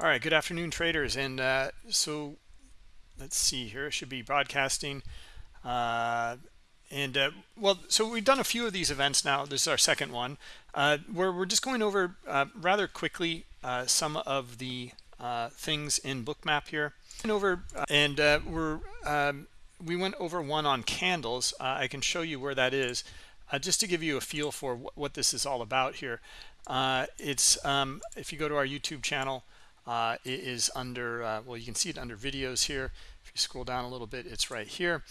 All right, good afternoon, traders. And uh, so let's see here. It should be broadcasting. Uh, and uh, well, so we've done a few of these events now. This is our second one, uh, where we're just going over uh, rather quickly uh, some of the things in Bookmap here. And over, and we're um, we went over one on candles. I can show you where that is, just to give you a feel for what this is all about here. it's um, if you go to our YouTube channel. Uh, it is under, uh, well, you can see it under videos here. If you scroll down a little bit, it's right here.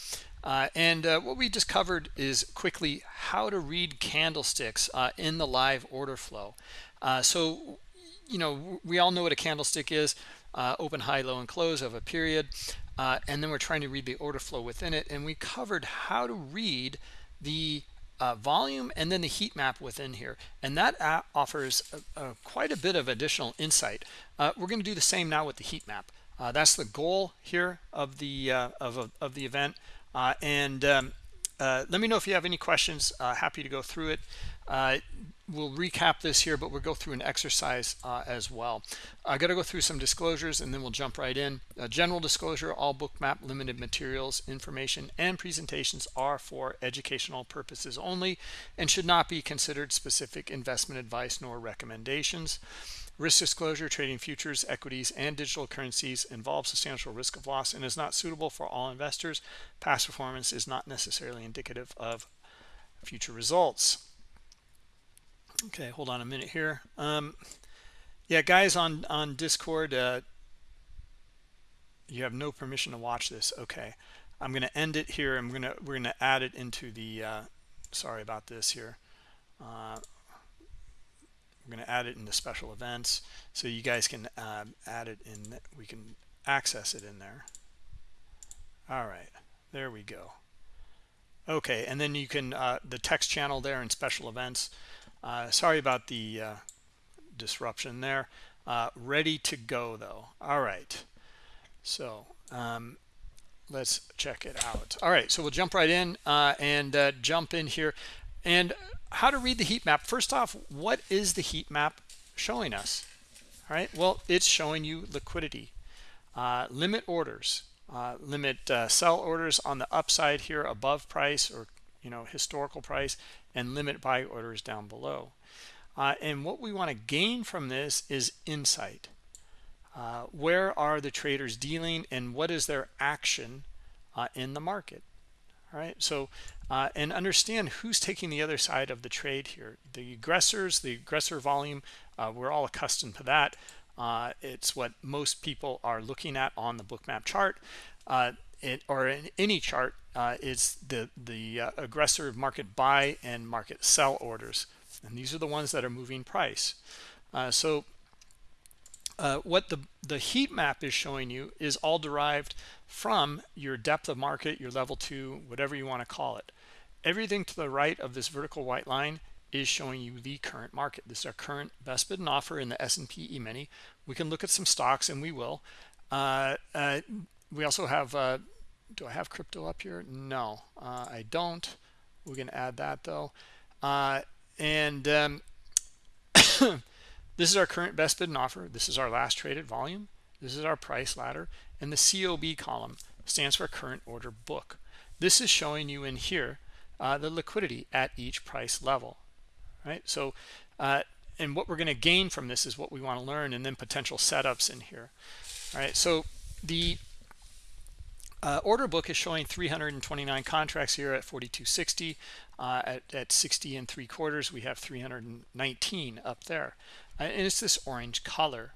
Uh, and uh, what we just covered is quickly how to read candlesticks uh, in the live order flow. Uh, so, you know, we all know what a candlestick is, open, high, low, and close of a period. and then we're trying to read the order flow within it. And we covered how to read the uh, volume and then the heat map within here. And that offers a, a, quite a bit of additional insight. Uh, we're going to do the same now with the heat map. Uh, that's the goal here of the uh, of, of the event. Uh, and um, uh, let me know if you have any questions. Happy to go through it Uh, we'll recap this here but we'll go through an exercise uh, as well i got to go through some disclosures and then we'll jump right in general disclosure all bookmap limited materials information and presentations are for educational purposes only and should not be considered specific investment advice nor recommendations Risk disclosure, trading futures, equities, and digital currencies involves substantial risk of loss and is not suitable for all investors. Past performance is not necessarily indicative of future results. Okay, hold on a minute here. Um, yeah, guys on, on Discord, uh, you have no permission to watch this. Okay, I'm going to end it here. I'm going to, we're going to add it into the, uh, sorry about this here. Uh, we're going to add it into special events so you guys can um, add it in we can access it in there all right there we go okay and then you can uh, the text channel there in special events uh, sorry about the uh, disruption there. Uh, ready to go though. All right. So um, let's check it out. All right so we'll jump right in uh, and uh, jump in here. And how to read the heat map. First off what is the heat map showing us? All right well it's showing you liquidity. Uh, limit orders. Limit sell orders on the upside here above price or you know historical price and limit buy orders down below. Uh, and what we want to gain from this is insight. Uh, where are the traders dealing and what is their action uh, in the market? All right so uh, and understand who's taking the other side of the trade here. The aggressors the aggressor volume uh, we're all accustomed to that. Uh, it's what most people are looking at on the bookmap chart it, or in any chart uh, is the the uh, aggressive market buy and market sell orders. And these are the ones that are moving price. So what the the heat map is showing you is all derived from your depth of market your level two whatever you want to call it. Everything to the right of this vertical white line is showing you the current market. This is our current best bid and offer in the S&P E-mini we can look at some stocks and we will. Uh, uh, we also have uh, do I have crypto up here? No uh, I don't. We can add that though. Uh, and um, this is our current best bid and offer. This is our last traded volume. This is our price ladder. And the COB column stands for current order book. This is showing you in here uh, the liquidity at each price level right? So uh, and what we're going to gain from this is what we want to learn and then potential setups in here all right? So the uh, order book is showing 329 contracts here at 4260 uh, at, at 60 and three quarters we have 319 up there. Uh, and it's this orange color.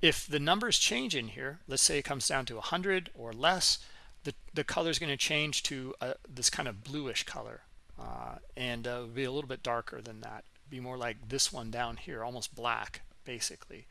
If the numbers change in here let's say it comes down to 100 or less the, the color is going to change to uh, this kind of bluish color. Uh, and uh, be a little bit darker than that. Be more like this one down here almost black basically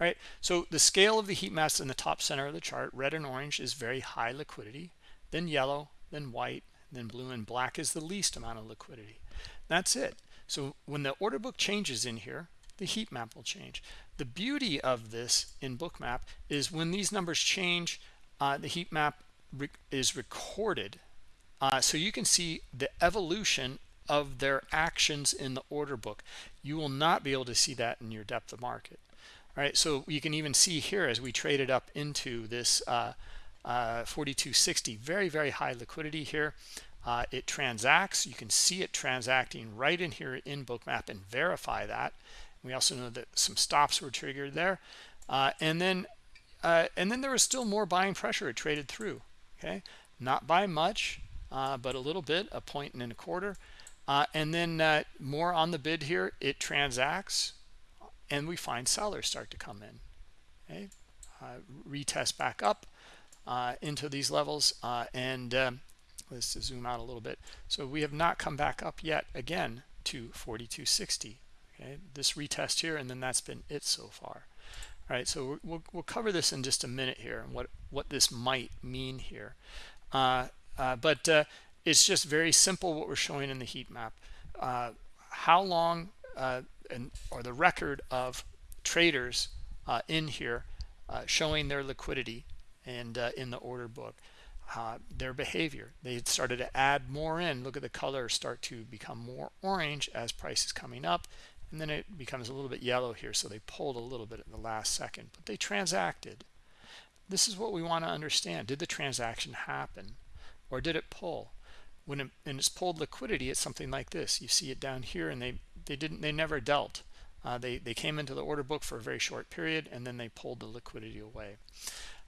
all right? So the scale of the heat maps in the top center of the chart red and orange is very high liquidity then yellow then white then blue and black is the least amount of liquidity. That's it. So when the order book changes in here the heat map will change. The beauty of this in bookmap is when these numbers change uh, the heat map re is recorded. Uh, so you can see the evolution of their actions in the order book you will not be able to see that in your depth of market All right, so you can even see here as we traded up into this uh, uh, 4260, very, very high liquidity here. Uh, it transacts. You can see it transacting right in here in Bookmap and verify that. We also know that some stops were triggered there. Uh, and then uh, and then there was still more buying pressure it traded through. Okay, not by much, uh, but a little bit, a point and a quarter. Uh, and then uh, more on the bid here, it transacts, and we find sellers start to come in. Okay, uh, retest back up into these levels, and um, let's zoom out a little bit. So we have not come back up yet again to 4260 okay? This retest here and then that's been it so far. All right so we'll, we'll cover this in just a minute here and what what this might mean here. Uh, uh, but uh, it's just very simple what we're showing in the heat map uh, how long uh, and or the record of traders uh, in here showing their liquidity and in the order book uh, their behavior. They started to add more in. Look at the color start to become more orange as price is coming up and then it becomes a little bit yellow here so they pulled a little bit at the last second but they transacted this is what we want to understand did the transaction happen or did it pull when it, and it's pulled liquidity it's something like this. You see it down here and they they didn't they never dealt. Uh, they they came into the order book for a very short period and then they pulled the liquidity away.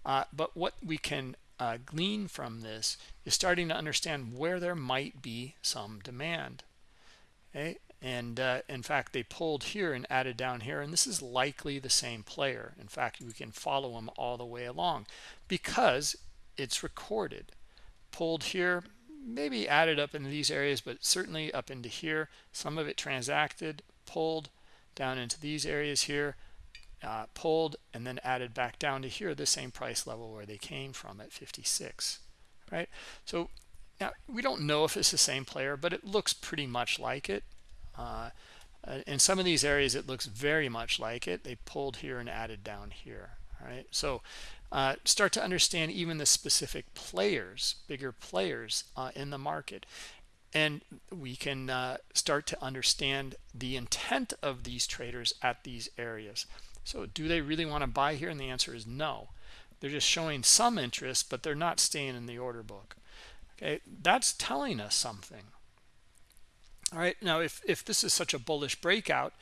Uh, but what we can uh, glean from this is starting to understand where there might be some demand. Okay? And uh, in fact they pulled here and added down here and this is likely the same player. In fact we can follow them all the way along. Because it's recorded. Pulled here maybe added up into these areas but certainly up into here some of it transacted pulled down into these areas here uh, pulled and then added back down to here the same price level where they came from at 56 right so now we don't know if it's the same player but it looks pretty much like it uh, uh, in some of these areas, it looks very much like it. They pulled here and added down here. All right, so uh, start to understand even the specific players, bigger players uh, in the market. And we can uh, start to understand the intent of these traders at these areas. So do they really want to buy here? And the answer is no. They're just showing some interest, but they're not staying in the order book. Okay, that's telling us something all right now if if this is such a bullish breakout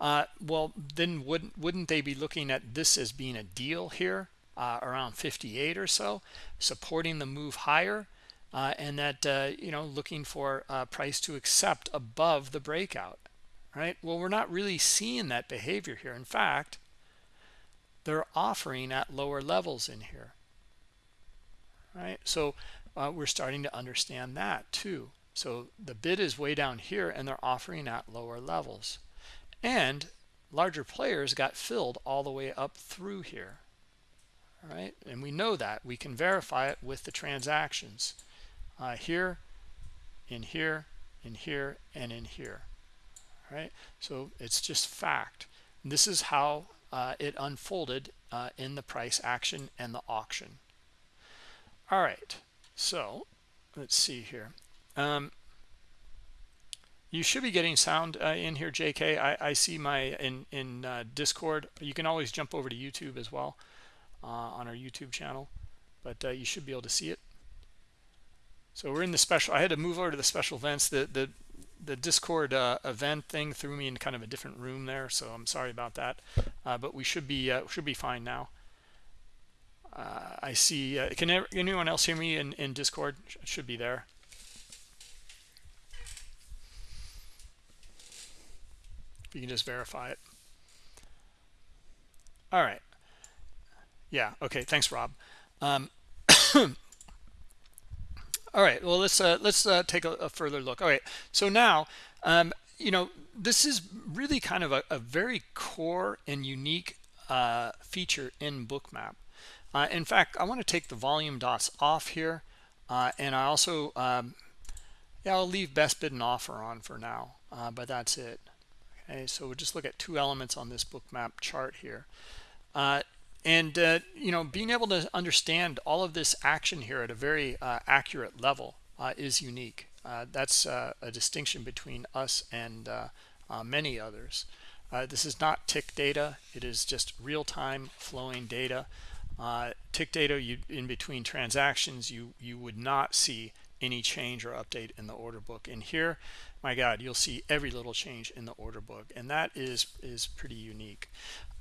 uh, well then wouldn't wouldn't they be looking at this as being a deal here uh, around 58 or so supporting the move higher uh, and that uh, you know looking for price to accept above the breakout right? Well we're not really seeing that behavior here. In fact they're offering at lower levels in here right? So uh, we're starting to understand that too. So the bid is way down here and they're offering at lower levels. And larger players got filled all the way up through here. All right, and we know that. We can verify it with the transactions. Uh, here, in here, in here, and in here. All right, so it's just fact. This is how uh, it unfolded uh, in the price action and the auction. All right, so let's see here. Um, you should be getting sound uh, in here, JK. I, I see my in in uh, Discord. You can always jump over to YouTube as well uh, on our YouTube channel, but uh, you should be able to see it. So we're in the special. I had to move over to the special events. The the the Discord uh, event thing threw me in kind of a different room there, so I'm sorry about that. Uh, but we should be should be fine now. I see. can anyone else hear me in in Discord? Should be there. You can just verify it. All right. Yeah okay thanks rob. Um, all right well let's uh, let's uh, take a, a, further look. All right so now um, you know this is really kind of a, a very core and unique uh, feature in bookmap. Uh, in fact i want to take the volume dots off here uh, and i also um, yeah i'll leave best bid and offer on for now uh, but that's it okay so we'll just look at two elements on this Bookmap chart here. Uh, and uh, you know being able to understand all of this action here at a very uh, accurate level uh, is unique. Uh, that's uh, a distinction between us and many others. This is not tick data. It is just real-time flowing data. Tick data you in between transactions you you would not see any change or update in the order book. And here my god you'll see every little change in the order book and that is is pretty unique.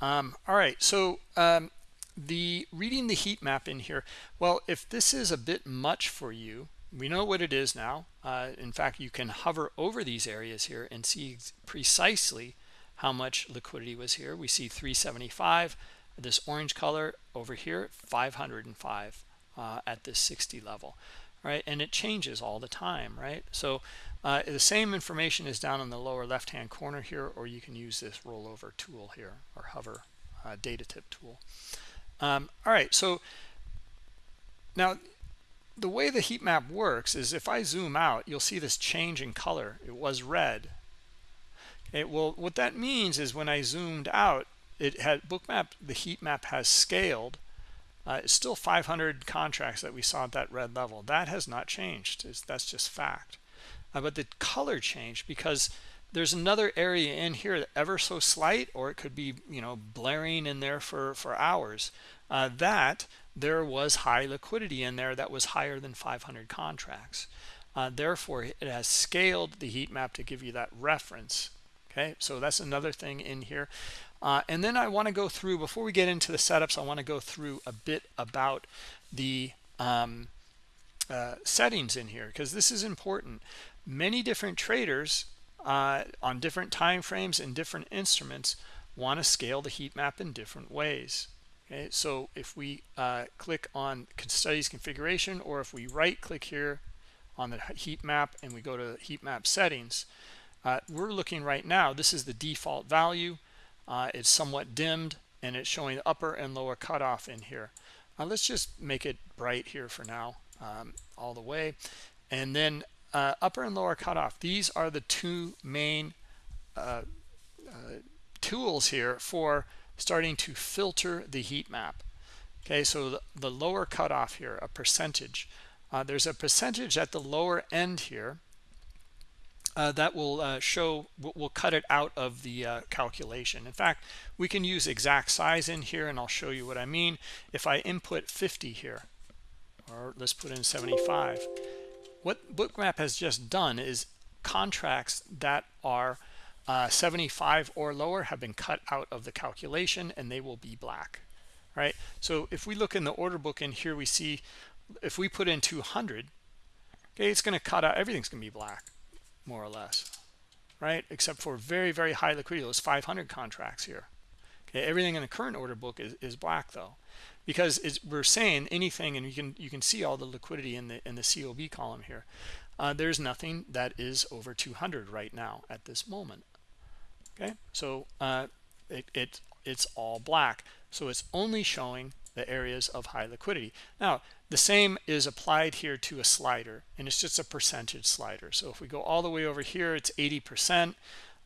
Um, all right so um, the reading the heat map in here well if this is a bit much for you we know what it is now. Uh, in fact you can hover over these areas here and see precisely how much liquidity was here. We see 375 this orange color over here 505 uh, at this 60 level right? And it changes all the time right? So uh, the same information is down in the lower left hand corner here or you can use this rollover tool here or hover uh, data tip tool. Um, all right so now the way the heat map works is if I zoom out you'll see this change in color. It was red. It will what that means is when I zoomed out it had bookmap the heat map has scaled uh, it's still 500 contracts that we saw at that red level. That has not changed. It's, that's just fact. Uh, but the color changed because there's another area in here ever so slight or it could be you know blaring in there for for hours uh, that there was high liquidity in there that was higher than 500 contracts. Uh, therefore it has scaled the heat map to give you that reference. Okay? So that's another thing in here uh, and then I want to go through before we get into the setups I want to go through a bit about the um, uh, settings in here because this is important. Many different traders uh, on different time frames and different instruments want to scale the heat map in different ways okay? So if we uh, click on studies configuration or if we right click here on the heat map and we go to heat map settings uh, we're looking right now this is the default value uh, it's somewhat dimmed and it's showing upper and lower cutoff in here. Uh, let's just make it bright here for now um, all the way. And then uh, upper and lower cutoff these are the two main uh, uh, tools here for starting to filter the heat map. Okay so the, the lower cutoff here a percentage. Uh, there's a percentage at the lower end here uh, that will uh, show we'll cut it out of the uh, calculation. In fact we can use exact size in here and I'll show you what I mean. If I input 50 here or let's put in 75 what bookmap has just done is contracts that are uh, 75 or lower have been cut out of the calculation and they will be black right? So if we look in the order book in here we see if we put in 200 okay it's going to cut out everything's going to be black more or less right? Except for very very high liquidity those 500 contracts here. Okay everything in the current order book is, is black though because we're saying anything and you can you can see all the liquidity in the in the cob column here. Uh, there's nothing that is over 200 right now at this moment. Okay so uh, it, it it's all black. So it's only showing the areas of high liquidity. Now the same is applied here to a slider and it's just a percentage slider so if we go all the way over here it's 80 percent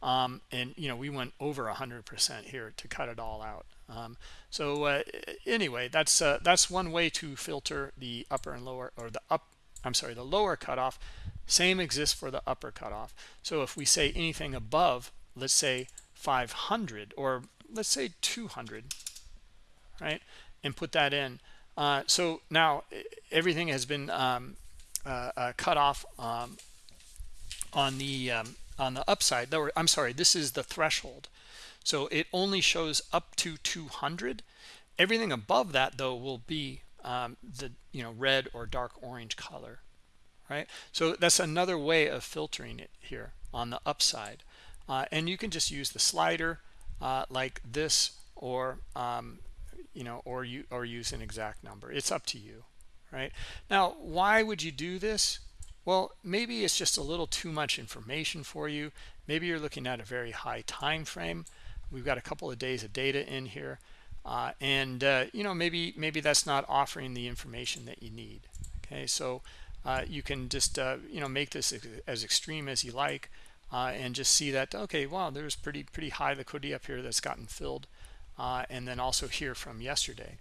um, and you know we went over 100 percent here to cut it all out um, so uh, anyway, that's uh, that's one way to filter the upper and lower or the up. I'm sorry, the lower cutoff. Same exists for the upper cutoff. So if we say anything above, let's say 500 or let's say 200, right, and put that in. Uh, so now everything has been um, uh, uh, cut off um, on the um, on the upside. Though I'm sorry, this is the threshold. So it only shows up to 200. Everything above that, though, will be um, the you know red or dark orange color, right? So that's another way of filtering it here on the upside. Uh, and you can just use the slider uh, like this or um, you know or you or use an exact number. It's up to you right? Now why would you do this? Well maybe it's just a little too much information for you. Maybe you're looking at a very high time frame. We've got a couple of days of data in here uh, and uh, you know maybe maybe that's not offering the information that you need okay? So uh, you can just uh, you know make this as extreme as you like uh, and just see that okay wow there's pretty pretty high liquidity up here that's gotten filled uh, and then also here from yesterday.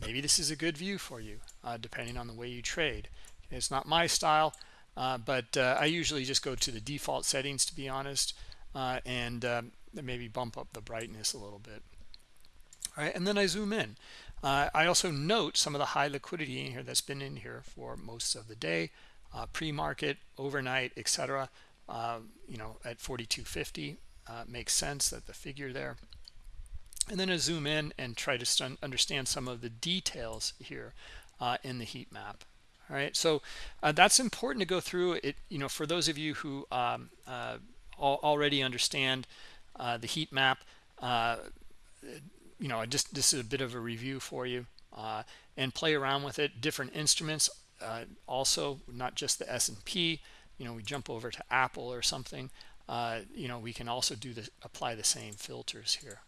Maybe this is a good view for you depending on the way you trade. It's not my style but I usually just go to the default settings to be honest uh, and um, maybe bump up the brightness a little bit. All right and then i zoom in. Uh, i also note some of the high liquidity in here that's been in here for most of the day uh, pre-market overnight etc uh, you know at 4250 uh, makes sense that the figure there and then I zoom in and try to understand some of the details here uh, in the heat map. All right so uh, that's important to go through. It you know for those of you who um, uh, already understand uh, the heat map uh, you know just this is a bit of a review for you uh, and play around with it. Different instruments also not just the S&P you know we jump over to Apple or something you know we can also do the apply the same filters here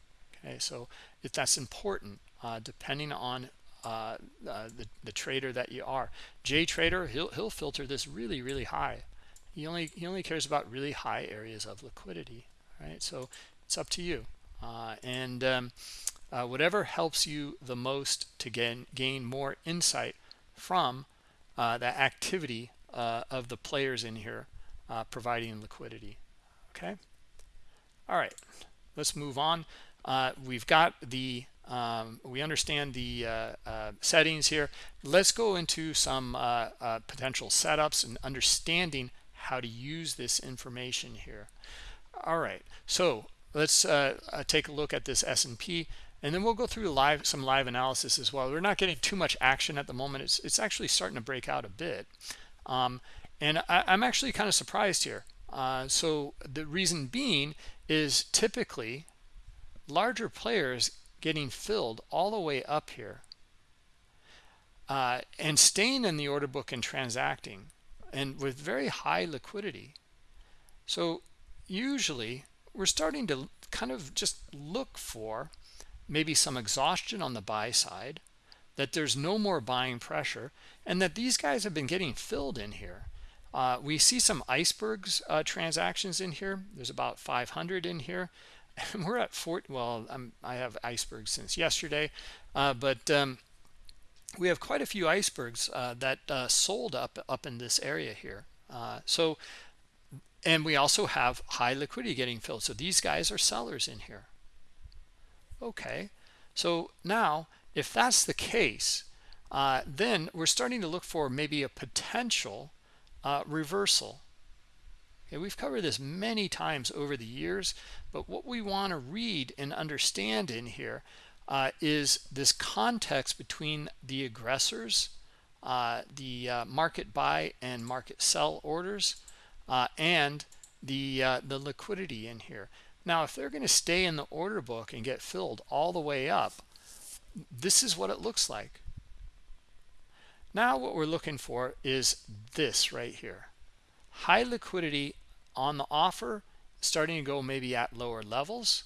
okay so if that's important uh, depending on uh, uh, the, the trader that you are. J trader he'll, he'll filter this really really high. He only he only cares about really high areas of liquidity right? So it's up to you. Uh, and um, uh, whatever helps you the most to gain gain more insight from the activity of the players in here providing liquidity okay? All right let's move on uh, we've got the um, we understand the uh, uh, settings here. Let's go into some uh, uh, potential setups and understanding how to use this information here. All right so let's uh, take a look at this S&P and then we'll go through live some live analysis as well. We're not getting too much action at the moment. It's, it's actually starting to break out a bit. Um, and I, am actually kind of surprised here. So the reason being is typically larger players getting filled all the way up here uh, and staying in the order book and transacting and with very high liquidity. So usually we're starting to kind of just look for maybe some exhaustion on the buy side that there's no more buying pressure and that these guys have been getting filled in here. Uh, we see some icebergs uh, transactions in here. There's about 500 in here we're at fort well I'm, i have icebergs since yesterday uh, but um, we have quite a few icebergs uh, that uh, sold up up in this area here. Uh, so and we also have high liquidity getting filled. So these guys are sellers in here. Okay. So now if that's the case uh, then we're starting to look for maybe a potential uh, reversal Okay, we've covered this many times over the years, but what we want to read and understand in here uh, is this context between the aggressors, uh, the uh, market buy and market sell orders, uh, and the uh, the liquidity in here. Now, if they're going to stay in the order book and get filled all the way up, this is what it looks like. Now, what we're looking for is this right here high liquidity on the offer starting to go maybe at lower levels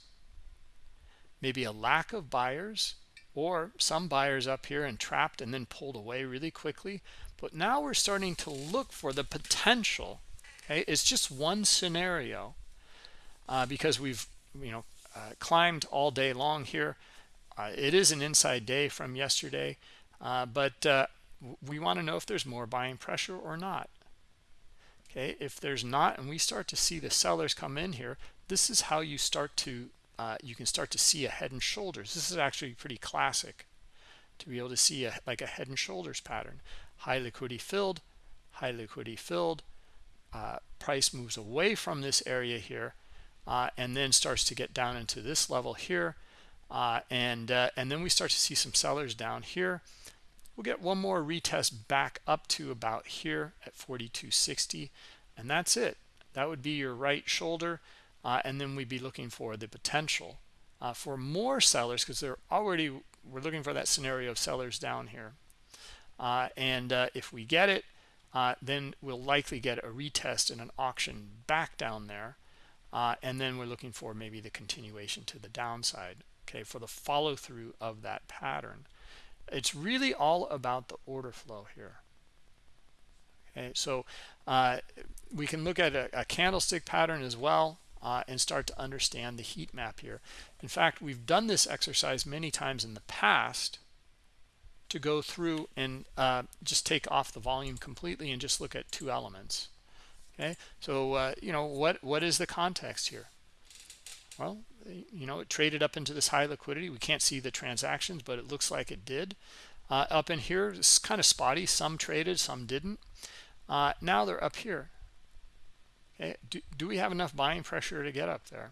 maybe a lack of buyers or some buyers up here and trapped and then pulled away really quickly. But now we're starting to look for the potential. Okay it's just one scenario uh, because we've you know uh, climbed all day long here. Uh, it is an inside day from yesterday uh, but uh, we want to know if there's more buying pressure or not okay if there's not and we start to see the sellers come in here this is how you start to uh, you can start to see a head and shoulders. This is actually pretty classic to be able to see a like a head and shoulders pattern. High liquidity filled high liquidity filled uh, price moves away from this area here uh, and then starts to get down into this level here uh, and uh, and then we start to see some sellers down here we'll get one more retest back up to about here at 4260 and that's it. That would be your right shoulder uh, and then we'd be looking for the potential uh, for more sellers because they're already we're looking for that scenario of sellers down here. Uh, and uh, if we get it uh, then we'll likely get a retest and an auction back down there uh, and then we're looking for maybe the continuation to the downside okay for the follow-through of that pattern it's really all about the order flow here. Okay so uh, we can look at a, a candlestick pattern as well uh, and start to understand the heat map here. In fact we've done this exercise many times in the past to go through and uh, just take off the volume completely and just look at two elements. Okay so uh, you know what what is the context here? Well you know it traded up into this high liquidity. We can't see the transactions but it looks like it did. Uh, up in here it's kind of spotty. Some traded some didn't. Uh, now they're up here. Okay do, do we have enough buying pressure to get up there?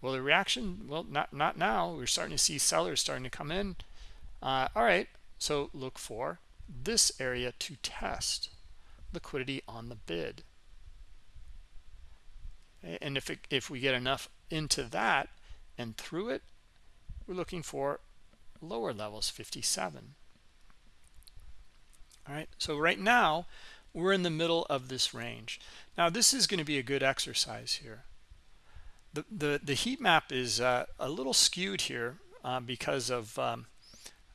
Well the reaction well not not now. We're starting to see sellers starting to come in. Uh, all right so look for this area to test liquidity on the bid and if it, if we get enough into that and through it we're looking for lower levels 57 all right so right now we're in the middle of this range. Now this is going to be a good exercise here. The the, the heat map is uh, a little skewed here uh, because of um,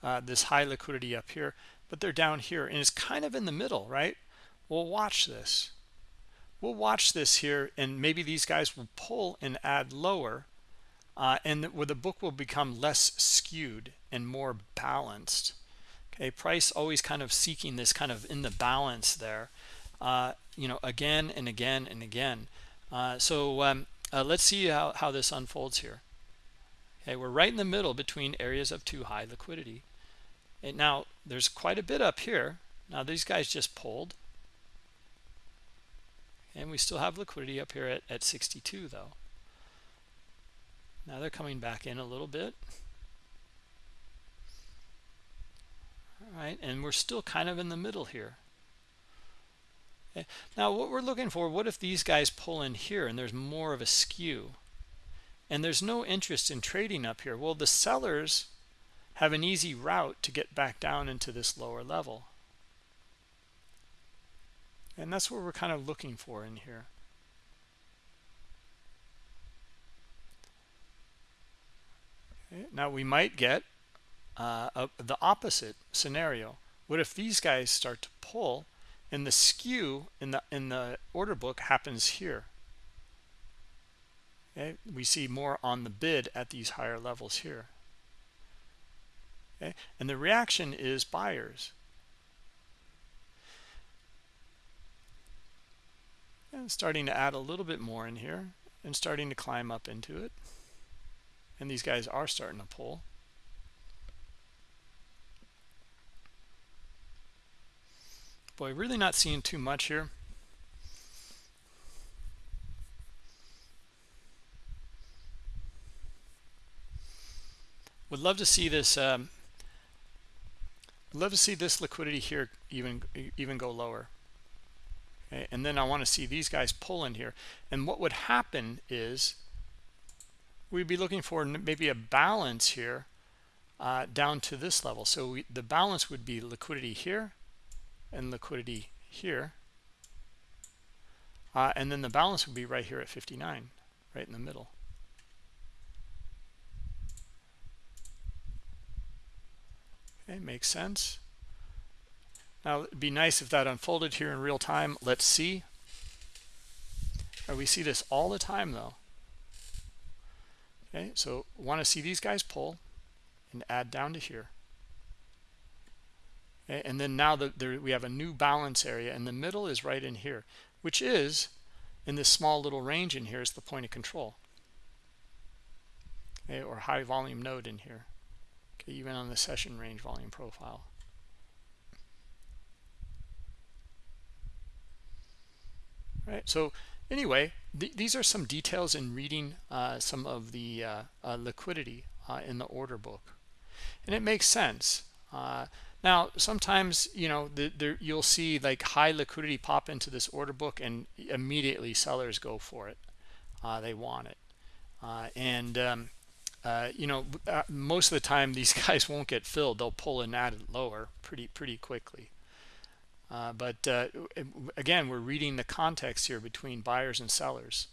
uh, this high liquidity up here but they're down here and it's kind of in the middle right? We'll watch this we'll watch this here and maybe these guys will pull and add lower uh, and where the book will become less skewed and more balanced. Okay price always kind of seeking this kind of in the balance there uh, you know again and again and again. Uh, so um, uh, let's see how, how this unfolds here. Okay we're right in the middle between areas of too high liquidity. And now there's quite a bit up here. Now these guys just pulled and we still have liquidity up here at, at 62 though. Now they're coming back in a little bit. All right and we're still kind of in the middle here. Okay. now what we're looking for what if these guys pull in here and there's more of a skew? And there's no interest in trading up here. Well the sellers have an easy route to get back down into this lower level and that's what we're kind of looking for in here. Okay. now we might get uh, a, the opposite scenario. What if these guys start to pull and the skew in the in the order book happens here? Okay we see more on the bid at these higher levels here. Okay and the reaction is buyers and starting to add a little bit more in here and starting to climb up into it. And these guys are starting to pull. Boy really not seeing too much here. Would love to see this um, love to see this liquidity here even even go lower and then I want to see these guys pull in here. And what would happen is we'd be looking for maybe a balance here uh, down to this level. So we, the balance would be liquidity here and liquidity here. Uh, and then the balance would be right here at 59 right in the middle. Okay makes sense now it'd be nice if that unfolded here in real time. Let's see. Or we see this all the time though. Okay so want to see these guys pull and add down to here. Okay, and then now that we have a new balance area and the middle is right in here which is in this small little range in here is the point of control. Okay, or high volume node in here. Okay, even on the session range volume profile right. So anyway th these are some details in reading uh, some of the uh, uh, liquidity uh, in the order book. And it makes sense. Uh, now sometimes you know the, the, you'll see like high liquidity pop into this order book and immediately sellers go for it. Uh, they want it. And um, you know most of the time these guys won't get filled. They'll pull and add it lower pretty pretty quickly uh, but uh, again, we're reading the context here between buyers and sellers.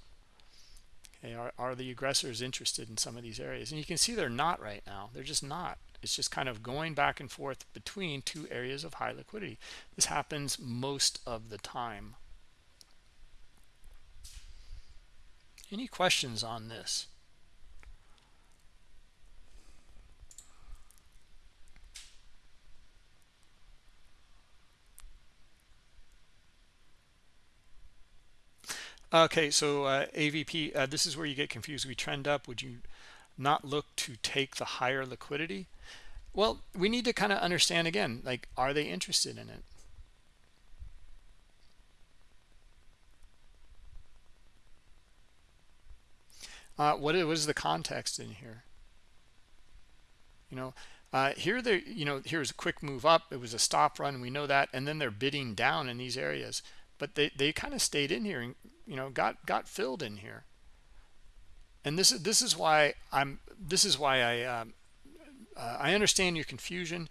Okay, are, are the aggressors interested in some of these areas? And you can see they're not right now. They're just not. It's just kind of going back and forth between two areas of high liquidity. This happens most of the time. Any questions on this? Okay, so uh, AVP, uh, this is where you get confused. We trend up. Would you not look to take the higher liquidity? Well, we need to kind of understand again, like, are they interested in it? Uh, what is the context in here? You know, uh, here they, you know, here's a quick move up. It was a stop run. We know that, and then they're bidding down in these areas, but they they kind of stayed in here you know got got filled in here. And this is this is why I'm this is why I um, uh, I understand your confusion,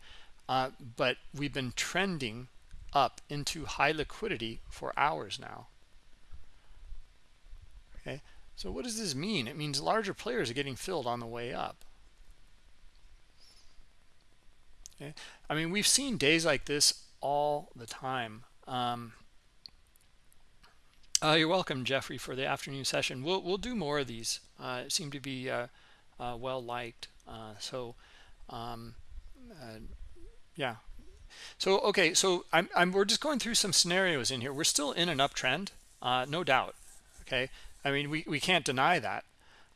uh, but we've been trending up into high liquidity for hours now. Okay, so what does this mean? It means larger players are getting filled on the way up. Okay, I mean we've seen days like this all the time. Um, uh, you're welcome, Jeffrey, for the afternoon session. We'll we'll do more of these. Uh, seem to be uh, uh well liked. Uh, so um, uh, yeah. So okay so I'm, I'm we're just going through some scenarios in here. We're still in an uptrend no doubt okay? I mean we, we can't deny that.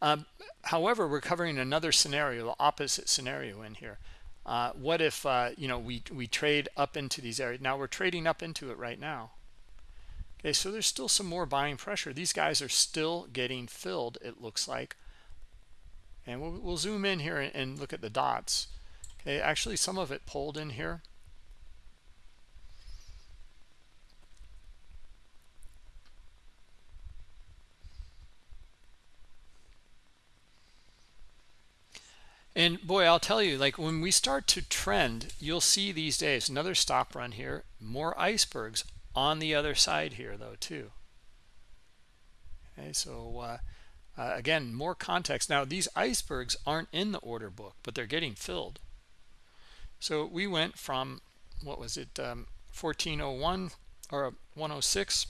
Um, however we're covering another scenario the opposite scenario in here. What if you know we we trade up into these areas? Now we're trading up into it right now okay so there's still some more buying pressure. These guys are still getting filled it looks like. And we'll, we'll zoom in here and, and look at the dots. Okay actually some of it pulled in here. And boy i'll tell you like when we start to trend you'll see these days another stop run here more icebergs on the other side here though too okay so uh, uh, again, more context. Now, these icebergs aren't in the order book, but they're getting filled. So we went from, what was it, um, 1401 or 106.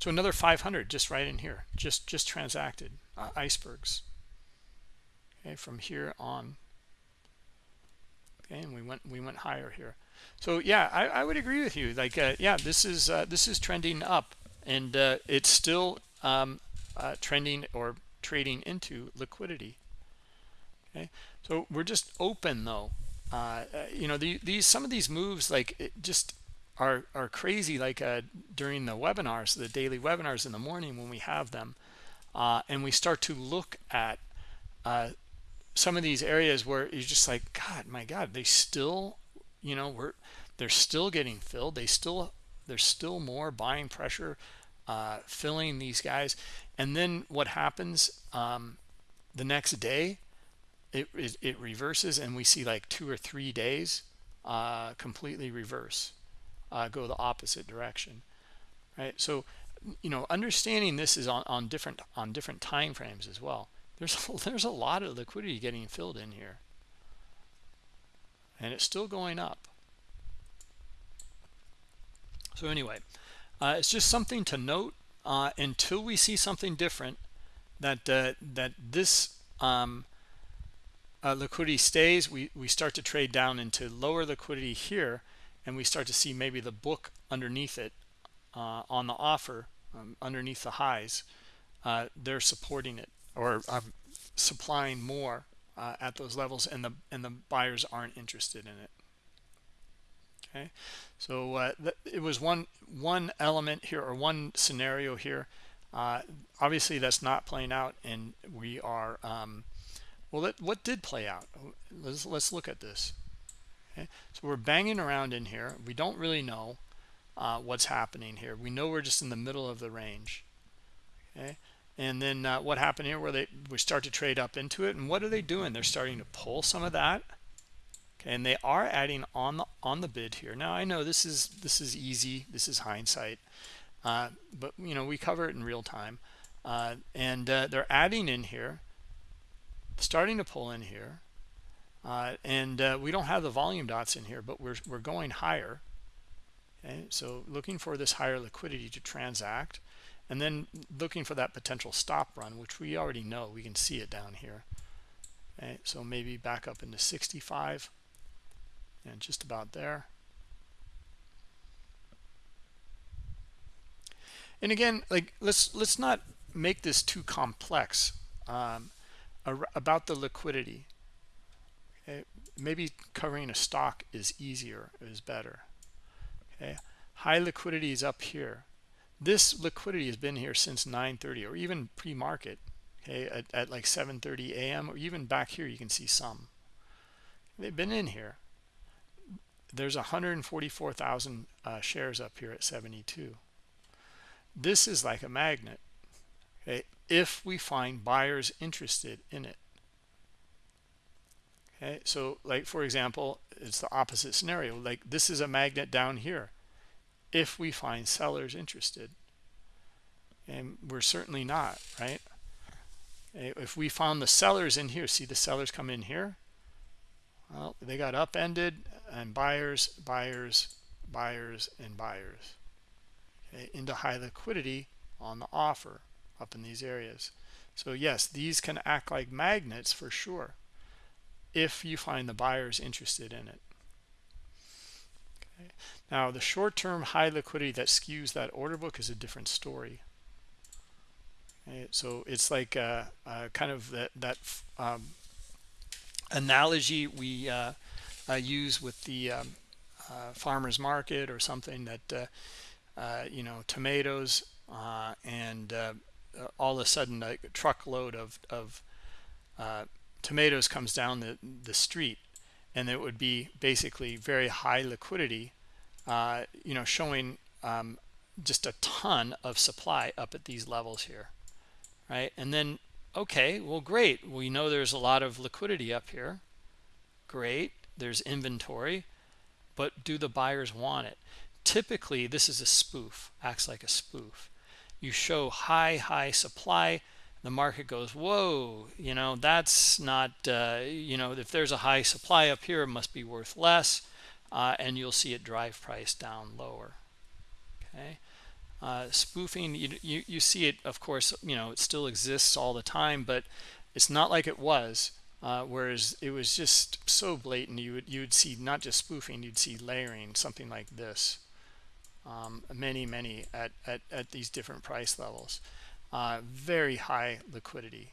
So another 500 just right in here, just just transacted uh, icebergs. Okay, from here on. Okay, and we went we went higher here. So yeah, I, I would agree with you. Like uh, yeah, this is uh, this is trending up, and uh, it's still um, uh, trending or trading into liquidity. Okay? So we're just open though. Uh, uh you know the, these some of these moves like just are are crazy. Like during the webinars the daily webinars in the morning when we have them and we start to look at some of these areas where you're just like god my god they still you know we're they're still getting filled. They still there's still more buying pressure uh, filling these guys. And then what happens um, the next day it, it, it reverses and we see like two or three days uh, completely reverse uh, go the opposite direction right? So you know understanding this is on, on different on different time frames as well. There's there's a lot of liquidity getting filled in here and it's still going up. So anyway uh, it's just something to note uh, until we see something different that uh, that this um, uh, liquidity stays we we start to trade down into lower liquidity here and we start to see maybe the book underneath it uh, on the offer um, underneath the highs uh, they're supporting it or um, supplying more uh, at those levels and the and the buyers aren't interested in it. Okay? So uh, it was one one element here or one scenario here. Uh, obviously that's not playing out and we are um, well that, what did play out? Let's let's look at this. Okay? So we're banging around in here. We don't really know uh, what's happening here. We know we're just in the middle of the range. Okay and then uh, what happened here where they we start to trade up into it and what are they doing? They're starting to pull some of that. Okay and they are adding on the on the bid here. Now i know this is this is easy this is hindsight uh, but you know we cover it in real time. Uh, and uh, they're adding in here starting to pull in here uh, and uh, we don't have the volume dots in here but we're, we're going higher. Okay so looking for this higher liquidity to transact and then looking for that potential stop run which we already know we can see it down here. Okay so maybe back up into 65 and just about there. And again like let's let's not make this too complex um, about the liquidity. Okay maybe covering a stock is easier is better. Okay high liquidity is up here this liquidity has been here since 9:30 or even pre-market okay at, at like 7:30 a.m. or even back here you can see some. They've been in here. There's 144,000 uh, shares up here at 72 this is like a magnet okay if we find buyers interested in it. Okay so like for example it's the opposite scenario. Like this is a magnet down here if we find sellers interested. And we're certainly not right? If we found the sellers in here see the sellers come in here? Well they got upended and buyers buyers buyers and buyers okay, into high liquidity on the offer up in these areas. So yes these can act like magnets for sure if you find the buyers interested in it. Okay. Now the short-term high liquidity that skews that order book is a different story okay. so it's like uh, uh, kind of that that um, analogy we uh, uh use with the um, uh, farmers market or something that uh, you know tomatoes and all of a sudden a truckload of, of tomatoes comes down the, the street and it would be basically very high liquidity uh, you know showing um, just a ton of supply up at these levels here right? And then okay well great. We know there's a lot of liquidity up here. Great. There's inventory. But do the buyers want it? Typically this is a spoof acts like a spoof. You show high high supply. The market goes whoa you know that's not uh, you know if there's a high supply up here it must be worth less uh, and you'll see it drive price down lower. Okay? Uh, spoofing you, you you see it of course you know it still exists all the time but it's not like it was uh, whereas it was just so blatant you would you would see not just spoofing you'd see layering something like this um, many many at, at at these different price levels. Uh, very high liquidity.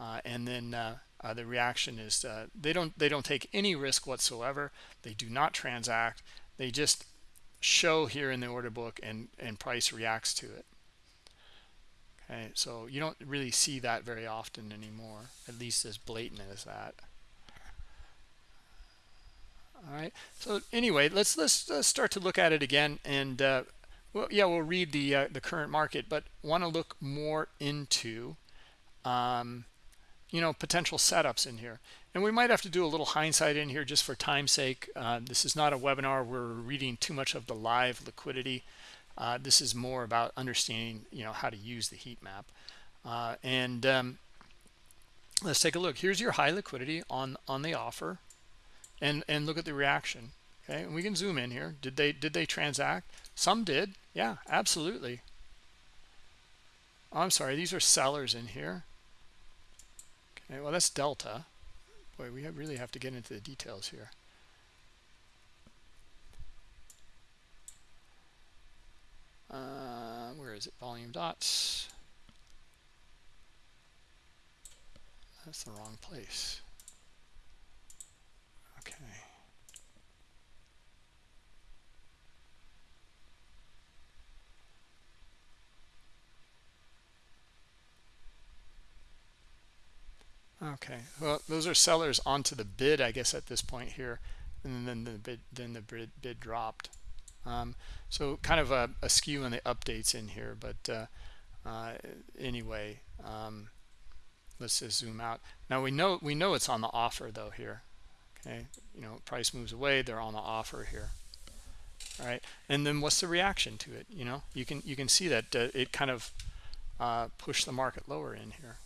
Uh, and then uh, the reaction is uh, they don't they don't take any risk whatsoever. They do not transact. They just show here in the order book and and price reacts to it. Okay so you don't really see that very often anymore at least as blatant as that. All right so anyway let's let's, let's start to look at it again and uh, well, yeah, we'll read the uh, the current market, but want to look more into, um, you know, potential setups in here. And we might have to do a little hindsight in here just for time's sake. Uh, this is not a webinar. We're reading too much of the live liquidity. Uh, this is more about understanding, you know, how to use the heat map. Uh, and um, let's take a look. Here's your high liquidity on on the offer, and and look at the reaction. Okay, and we can zoom in here. Did they did they transact? Some did. Yeah, absolutely. Oh, I'm sorry. These are sellers in here. Okay, well, that's delta. Boy, we have really have to get into the details here. Uh, where is it? Volume dots. That's the wrong place. Okay. Okay, well, those are sellers onto the bid, I guess, at this point here, and then the bid, then the bid, bid dropped. Um, so kind of a, a, skew in the updates in here, but uh, uh, anyway, um, let's just zoom out. Now we know we know it's on the offer though here. Okay, you know, price moves away, they're on the offer here. All right, and then what's the reaction to it? You know, you can you can see that uh, it kind of uh, pushed the market lower in here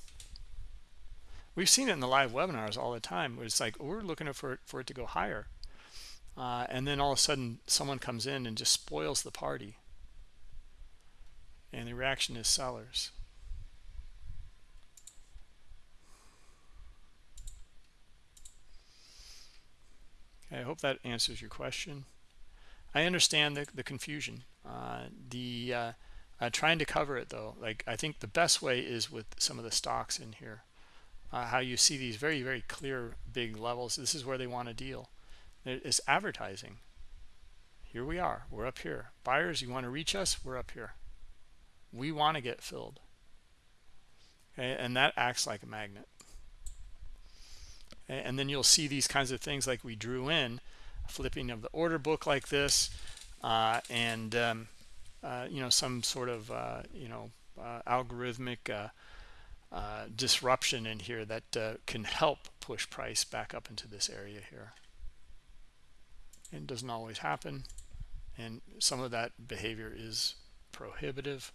we've seen it in the live webinars all the time where it's like oh, we're looking for it for it to go higher. Uh, and then all of a sudden someone comes in and just spoils the party. And the reaction is sellers. Okay, I hope that answers your question. I understand the, the confusion. Uh, the uh, uh, trying to cover it though like i think the best way is with some of the stocks in here uh, how you see these very very clear big levels. This is where they want to deal it's advertising. Here we are. We're up here. Buyers you want to reach us? We're up here. We want to get filled. Okay and that acts like a magnet. And then you'll see these kinds of things like we drew in flipping of the order book like this uh, and um, uh, you know some sort of uh, you know uh, algorithmic uh, uh, disruption in here that can help push price back up into this area here. It doesn't always happen. And some of that behavior is prohibitive.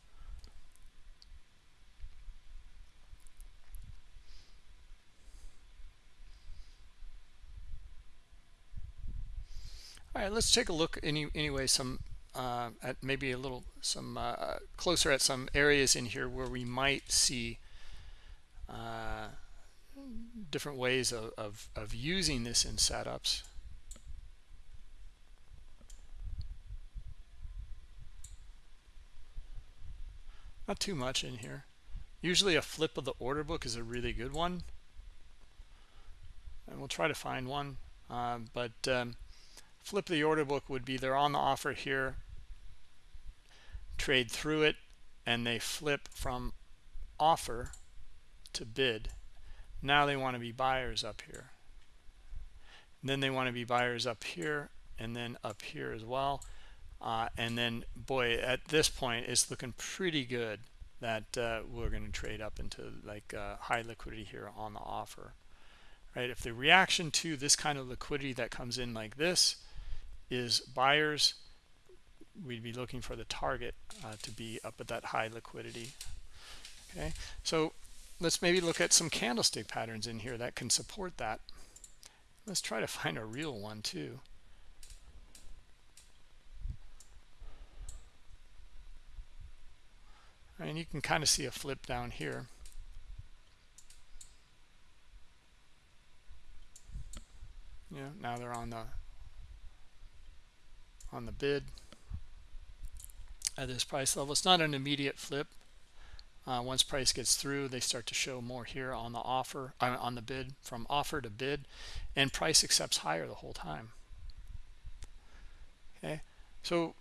All right let's take a look any anyway some uh, at maybe a little some uh, closer at some areas in here where we might see uh, different ways of, of, of using this in setups. Not too much in here. Usually a flip of the order book is a really good one. And we'll try to find one uh, but um, flip the order book would be they're on the offer here trade through it and they flip from offer to bid. Now they want to be buyers up here. And then they want to be buyers up here and then up here as well. Uh, and then boy at this point it's looking pretty good that uh, we're going to trade up into like uh, high liquidity here on the offer right? If the reaction to this kind of liquidity that comes in like this is buyers we'd be looking for the target uh, to be up at that high liquidity okay? So let's maybe look at some candlestick patterns in here that can support that let's try to find a real one too and you can kind of see a flip down here yeah now they're on the on the bid at this price level. It's not an immediate flip. Uh, once price gets through, they start to show more here on the offer, on the bid, from offer to bid, and price accepts higher the whole time. Okay, so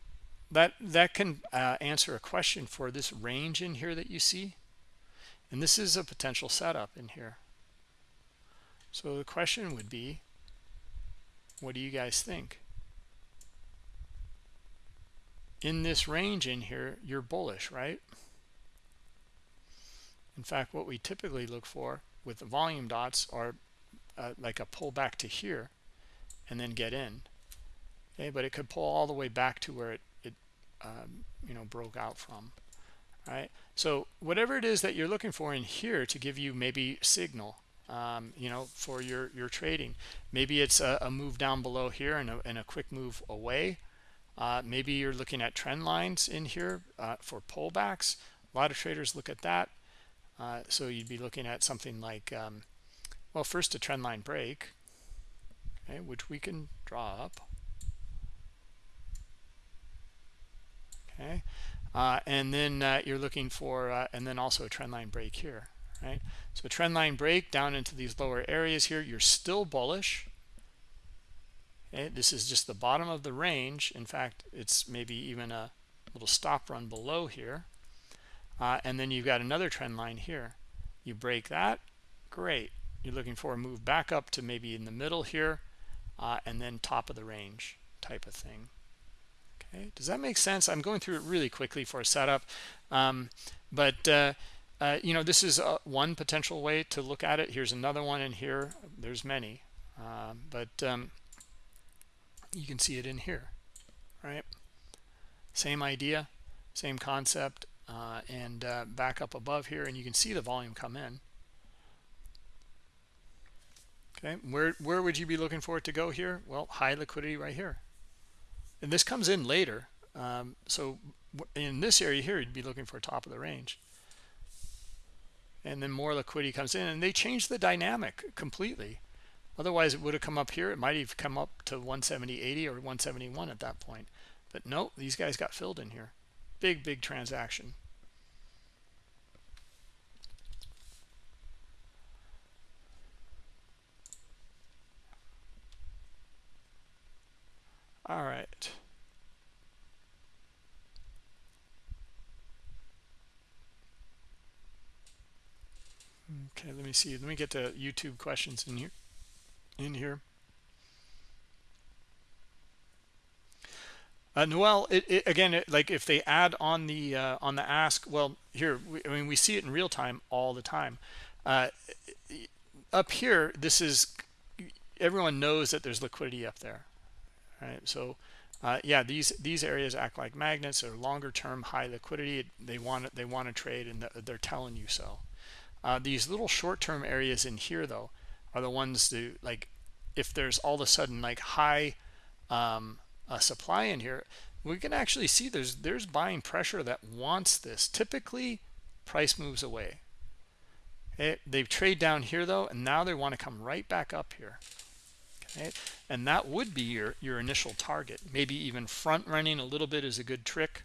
that that can uh, answer a question for this range in here that you see, and this is a potential setup in here. So the question would be, what do you guys think? in this range in here, you're bullish, right? In fact, what we typically look for with the volume dots are uh, like a pullback to here and then get in. Okay, but it could pull all the way back to where it, it um, you know, broke out from. Right. So whatever it is that you're looking for in here to give you maybe signal, um, you know, for your your trading, maybe it's a, a move down below here and a, and a quick move away uh, maybe you're looking at trend lines in here uh, for pullbacks. A lot of traders look at that. Uh, so you'd be looking at something like, um, well, first a trend line break, okay, which we can draw up. Okay, uh, and then uh, you're looking for, uh, and then also a trend line break here, right? So trend line break down into these lower areas here. You're still bullish Okay, this is just the bottom of the range. In fact, it's maybe even a little stop run below here. Uh, and then you've got another trend line here. You break that, great. You're looking for a move back up to maybe in the middle here, uh, and then top of the range type of thing. Okay, does that make sense? I'm going through it really quickly for a setup, um, but uh, uh, you know this is uh, one potential way to look at it. Here's another one in here. There's many, uh, but um, you can see it in here right same idea same concept uh, and uh, back up above here and you can see the volume come in okay where where would you be looking for it to go here well high liquidity right here and this comes in later um, so in this area here you'd be looking for top of the range and then more liquidity comes in and they change the dynamic completely Otherwise, it would have come up here. It might have come up to 170.80 or 171 at that point. But no, these guys got filled in here. Big big transaction. All right. Okay let me see. Let me get the youtube questions in here in here Uh, Noel, it, it, again, it, like if they add on the uh, on the ask, well, here, we, I mean, we see it in real time all the time. Uh, up here, this is everyone knows that there's liquidity up there, right? So, uh, yeah, these these areas act like magnets. They're longer term, high liquidity. They want they want to trade, and they're telling you so. Uh, these little short term areas in here, though, are the ones that like if there's all of a sudden like high um, a supply in here we can actually see there's there's buying pressure that wants this. Typically price moves away. Okay they trade down here though and now they want to come right back up here okay? And that would be your your initial target. Maybe even front running a little bit is a good trick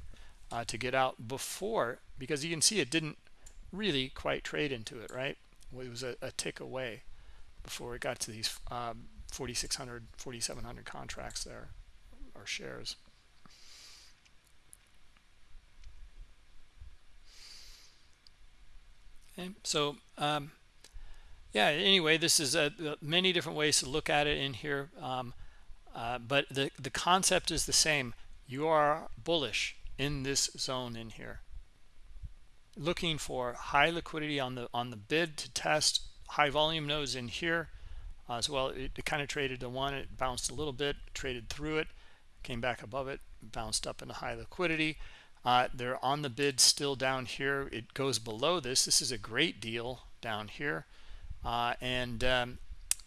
uh, to get out before because you can see it didn't really quite trade into it right? It was a, a tick away before it got to these um, 4600 4700 contracts there shares. Okay, so um, yeah, anyway, this is a, a, many different ways to look at it in here, um, uh, but the, the concept is the same. You are bullish in this zone in here looking for high liquidity on the on the bid to test high volume nodes in here uh, as well it, it, kind of traded to one it bounced a little bit traded through it came back above it bounced up into high liquidity. Uh, they're on the bid still down here. It goes below this. This is a great deal down here. Uh, and um,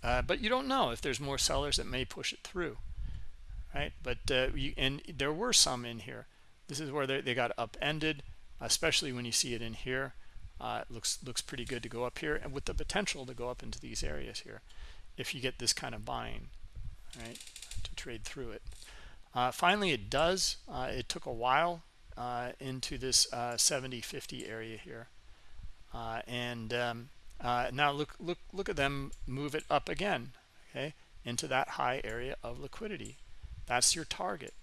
uh, but you don't know if there's more sellers that may push it through right? But uh, you, and there were some in here. This is where they, they got upended especially when you see it in here. Uh, it looks looks pretty good to go up here and with the potential to go up into these areas here if you get this kind of buying right to trade through it uh, finally, it does. Uh, it took a while uh, into this 70-50 uh, area here. Uh, and um, now look, look, look at them move it up again, okay, into that high area of liquidity. That's your target.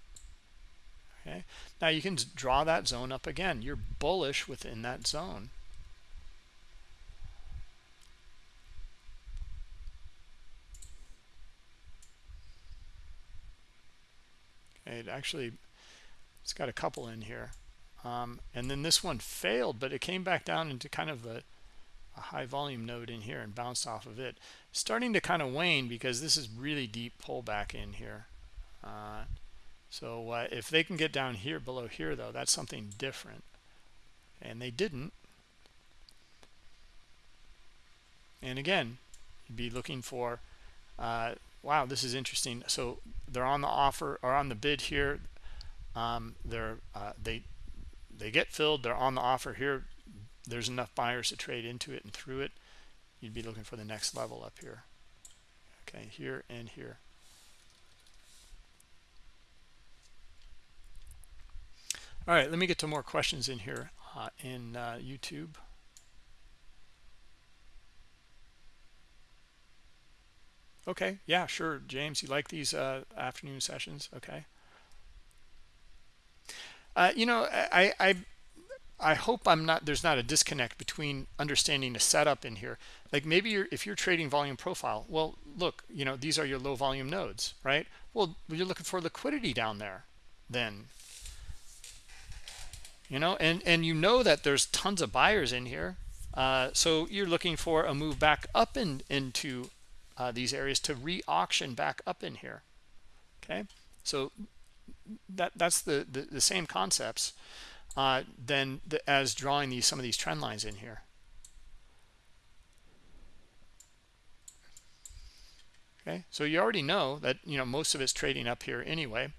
Okay. Now you can draw that zone up again. You're bullish within that zone. It actually it's got a couple in here. Um, and then this one failed but it came back down into kind of a, a, high volume node in here and bounced off of it. Starting to kind of wane because this is really deep pullback in here. Uh, so uh, if they can get down here below here though that's something different. And they didn't. And again be looking for uh, wow this is interesting. So they're on the offer or on the bid here. Um, they're uh, they they get filled they're on the offer here. There's enough buyers to trade into it and through it. You'd be looking for the next level up here. Okay here and here. All right let me get to more questions in here uh, in uh, YouTube Okay, yeah, sure. James, you like these uh, afternoon sessions? Okay. Uh, you know, I, I, I hope I'm not. There's not a disconnect between understanding the setup in here. Like maybe you're, if you're trading volume profile, well, look, you know, these are your low volume nodes, right? Well, you're looking for liquidity down there, then. You know, and and you know that there's tons of buyers in here, uh, so you're looking for a move back up in into uh, these areas to re-auction back up in here. Okay? So that that's the the, the same concepts uh, then the, as drawing these some of these trend lines in here. Okay? So you already know that you know most of it's trading up here anyway.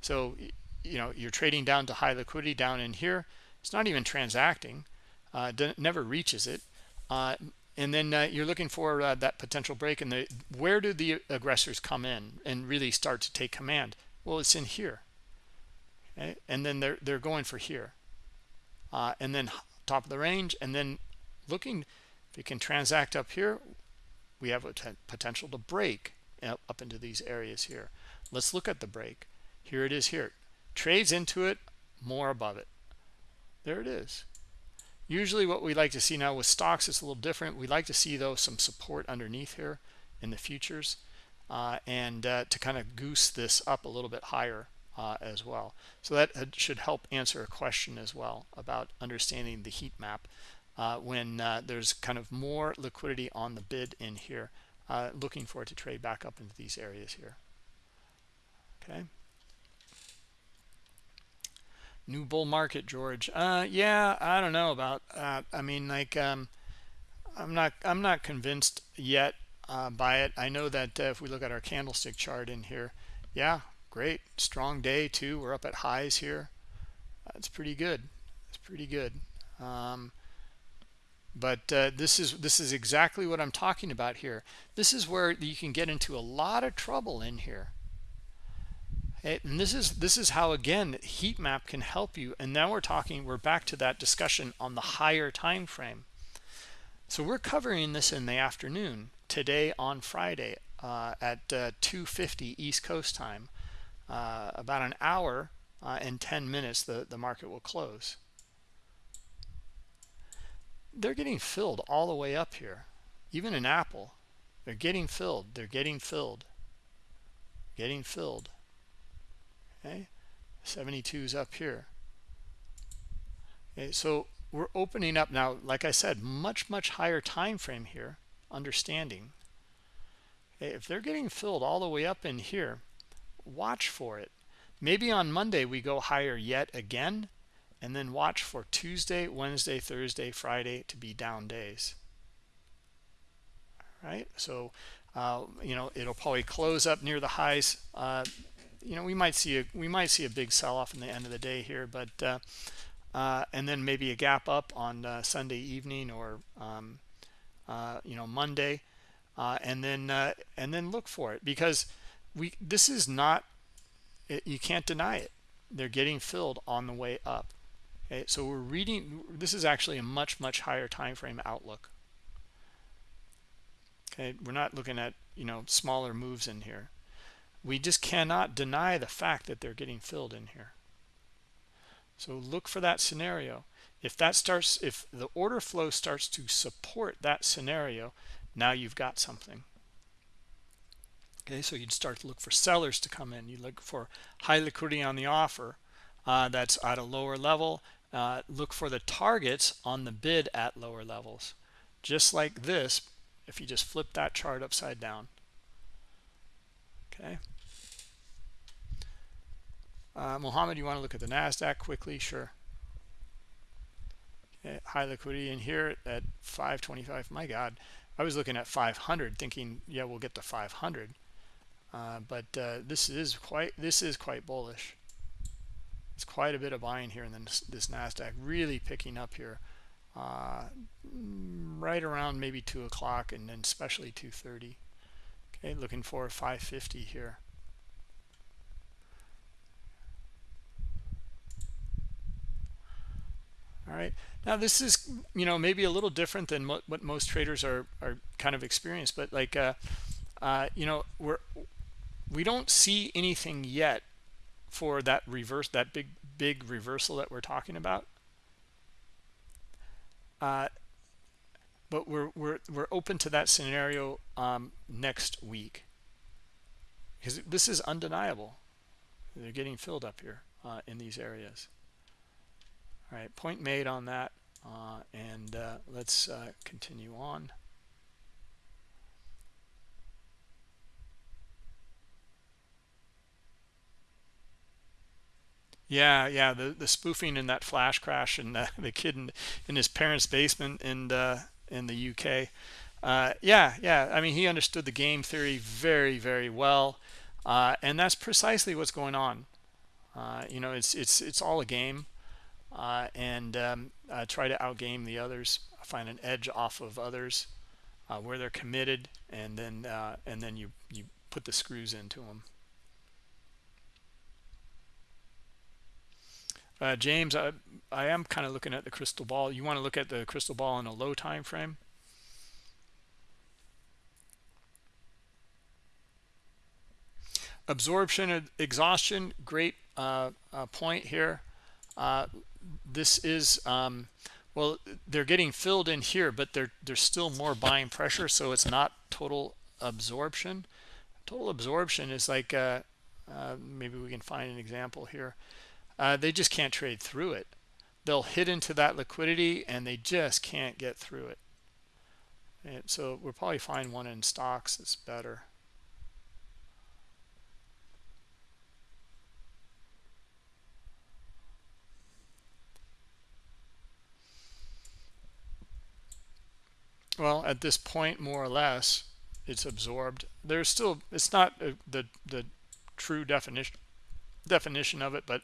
So you know you're trading down to high liquidity down in here. It's not even transacting. Uh, never reaches it. Uh, and then uh, you're looking for uh, that potential break and the where do the aggressors come in and really start to take command? Well it's in here. Okay? and then they're they're going for here. Uh, and then top of the range and then looking if it can transact up here we have a potential to break up into these areas here. Let's look at the break. Here it is here. Trades into it more above it. There it is usually what we like to see now with stocks is a little different. We like to see though some support underneath here in the futures uh, and uh, to kind of goose this up a little bit higher uh, as well. So that should help answer a question as well about understanding the heat map uh, when uh, there's kind of more liquidity on the bid in here uh, looking for it to trade back up into these areas here. Okay new bull market george. Uh yeah i don't know about uh i mean like um i'm not i'm not convinced yet uh, by it. I know that uh, if we look at our candlestick chart in here yeah great strong day too. We're up at highs here. That's pretty good. It's pretty good. Um but uh, this is this is exactly what i'm talking about here. This is where you can get into a lot of trouble in here and this is this is how again heat map can help you. And now we're talking we're back to that discussion on the higher time frame. So we're covering this in the afternoon today on friday uh, at uh, 250 east coast time uh, about an hour uh, and 10 minutes the the market will close. They're getting filled all the way up here. Even in apple they're getting filled they're getting filled getting filled okay 72 is up here. Okay so we're opening up now like i said much much higher time frame here understanding. Okay, if they're getting filled all the way up in here watch for it. Maybe on monday we go higher yet again and then watch for tuesday wednesday thursday friday to be down days. All right so uh, you know it'll probably close up near the highs uh, you know we might see a we might see a big sell-off in the end of the day here but uh, uh, and then maybe a gap up on uh, Sunday evening or um, uh, you know Monday uh, and then uh, and then look for it because we this is not it, you can't deny it. They're getting filled on the way up. Okay so we're reading this is actually a much much higher time frame outlook. Okay we're not looking at you know smaller moves in here we just cannot deny the fact that they're getting filled in here. So look for that scenario. If that starts if the order flow starts to support that scenario now you've got something. Okay so you'd start to look for sellers to come in. You look for high liquidity on the offer uh, that's at a lower level. Uh, look for the targets on the bid at lower levels. Just like this if you just flip that chart upside down. Okay uh, Mohammed, you want to look at the NASDAQ quickly? Sure. Okay, high liquidity in here at 525. My God, I was looking at 500 thinking, yeah, we'll get to 500. Uh, but uh, this is quite this is quite bullish. It's quite a bit of buying here, and then this, this Nasdaq really picking up here, uh, right around maybe two o'clock, and then especially 2:30. Okay, looking for 550 here. All right. Now this is you know maybe a little different than mo what most traders are are kind of experienced but like uh, uh, you know we're we don't see anything yet for that reverse that big big reversal that we're talking about. Uh, but we're we're we're open to that scenario um, next week. Because this is undeniable. They're getting filled up here uh, in these areas all right, point made on that. Uh, and uh, let's uh, continue on. Yeah, yeah, the the spoofing in that flash crash and uh, the kid in, in his parents' basement in the, in the UK. Uh, yeah, yeah, I mean, he understood the game theory very, very well. Uh, and that's precisely what's going on. Uh, you know, it's it's it's all a game uh, and um, uh, try to outgame the others, find an edge off of others uh, where they're committed, and then uh, and then you you put the screws into them. uh, james I, I am kind of looking at the crystal ball. You want to look at the crystal ball in a low time frame? Absorption exhaustion great uh, point here uh, this is um, well they're getting filled in here but there's still more buying pressure so it's not total absorption. Total absorption is like uh, uh, maybe we can find an example here. Uh, they just can't trade through it. They'll hit into that liquidity and they just can't get through it. And so we'll probably find one in stocks that's better well at this point more or less it's absorbed. There's still it's not a, the the true definition definition of it but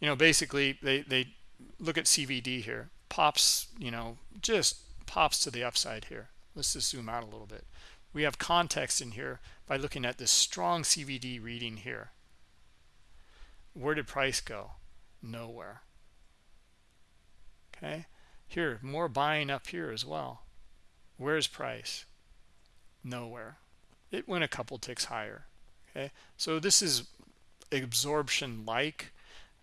you know basically they they look at cvd here. Pops you know just pops to the upside here. Let's just zoom out a little bit. We have context in here by looking at this strong cvd reading here. Where did price go? Nowhere. Okay? Here more buying up here as well Where's price? Nowhere. It went a couple ticks higher. Okay, so this is absorption like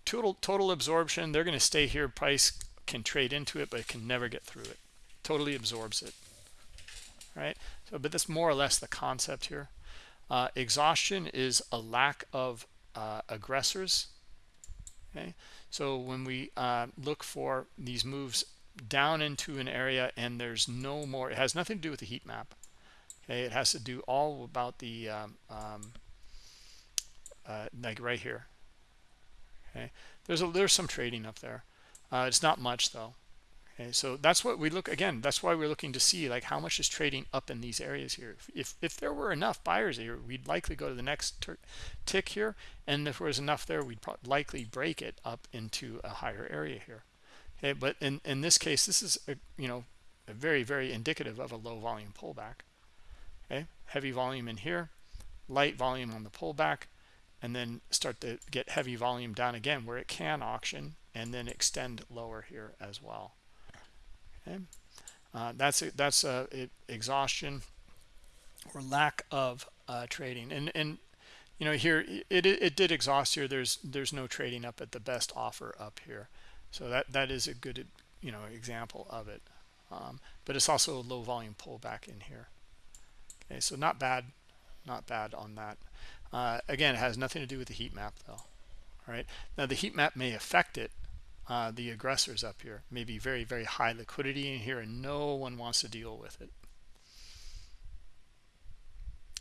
total total absorption. They're going to stay here. Price can trade into it, but it can never get through it. Totally absorbs it. Right. So, but that's more or less the concept here. Uh, exhaustion is a lack of uh, aggressors. Okay. So when we uh, look for these moves down into an area and there's no more it has nothing to do with the heat map. Okay it has to do all about the um, um, uh, like right here. Okay there's a there's some trading up there. Uh, it's not much though. Okay so that's what we look again that's why we're looking to see like how much is trading up in these areas here. If if there were enough buyers here we'd likely go to the next tick here. And if there was enough there we'd likely break it up into a higher area here okay but in in this case this is a, you know a very very indicative of a low volume pullback. Okay heavy volume in here light volume on the pullback and then start to get heavy volume down again where it can auction and then extend lower here as well. Okay uh, that's a, that's a, a, exhaustion or lack of uh, trading. And and you know here it, it, it did exhaust here. There's there's no trading up at the best offer up here so that that is a good you know example of it. Um, but it's also a low volume pullback in here. Okay so not bad not bad on that. Uh, again it has nothing to do with the heat map though. All right? Now the heat map may affect it uh, the aggressors up here. May be very very high liquidity in here and no one wants to deal with it.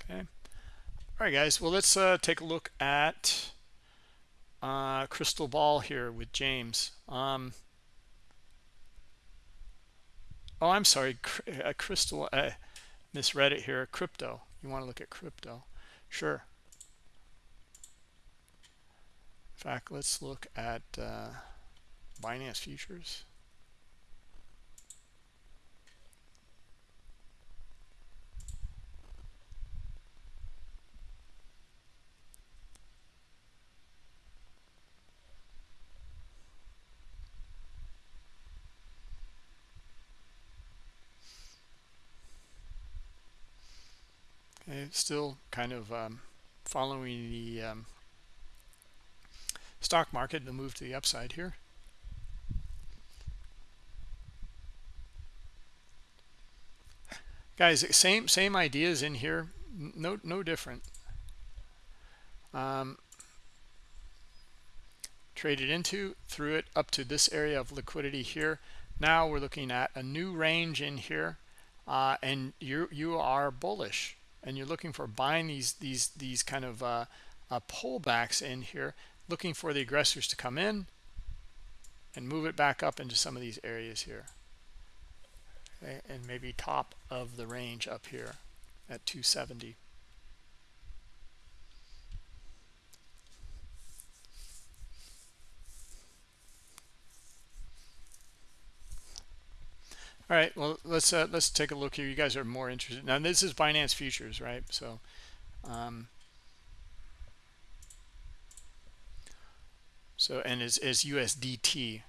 Okay? All right guys. Well let's uh, take a look at uh, crystal ball here with James. Um, oh, I'm sorry, a crystal. Uh, misread it here. Crypto. You want to look at crypto? Sure. In fact, let's look at uh, Binance futures. Still kind of um, following the um, stock market the move to the upside here. Guys, same same ideas in here, no no different. Um, traded into, through it up to this area of liquidity here. Now we're looking at a new range in here, uh, and you you are bullish and you're looking for buying these these these kind of uh, uh, pullbacks in here looking for the aggressors to come in and move it back up into some of these areas here okay? and maybe top of the range up here at 270 All right, well, let's uh, let's take a look here. You guys are more interested. Now, this is Binance Futures, right? So, um, So and is is USDT.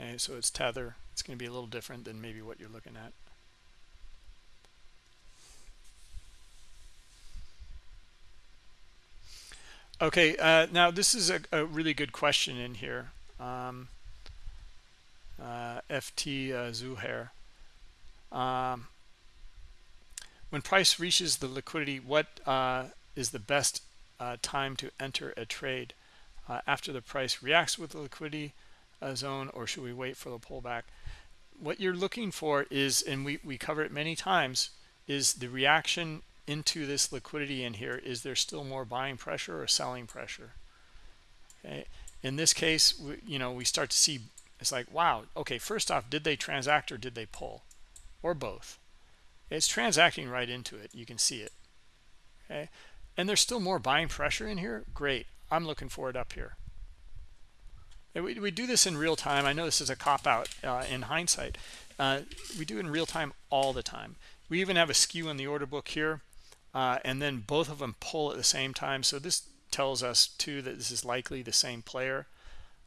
Okay, so it's tether. It's going to be a little different than maybe what you're looking at. Okay, uh, now this is a, a, really good question in here. Um, uh, FT uh, Zuhair. Um, when price reaches the liquidity, what uh, is the best uh, time to enter a trade? Uh, after the price reacts with the liquidity uh, zone, or should we wait for the pullback? What you're looking for is, and we, we cover it many times, is the reaction into this liquidity in here. Is there still more buying pressure or selling pressure? Okay. In this case, we, you know, we start to see, it's like, wow, okay, first off, did they transact or did they pull? Or both? It's transacting right into it. You can see it. Okay. And there's still more buying pressure in here. Great. I'm looking for it up here. We, we do this in real time. I know this is a cop-out uh, in hindsight. Uh, we do it in real time all the time. We even have a skew in the order book here, uh, and then both of them pull at the same time. So this tells us, too, that this is likely the same player.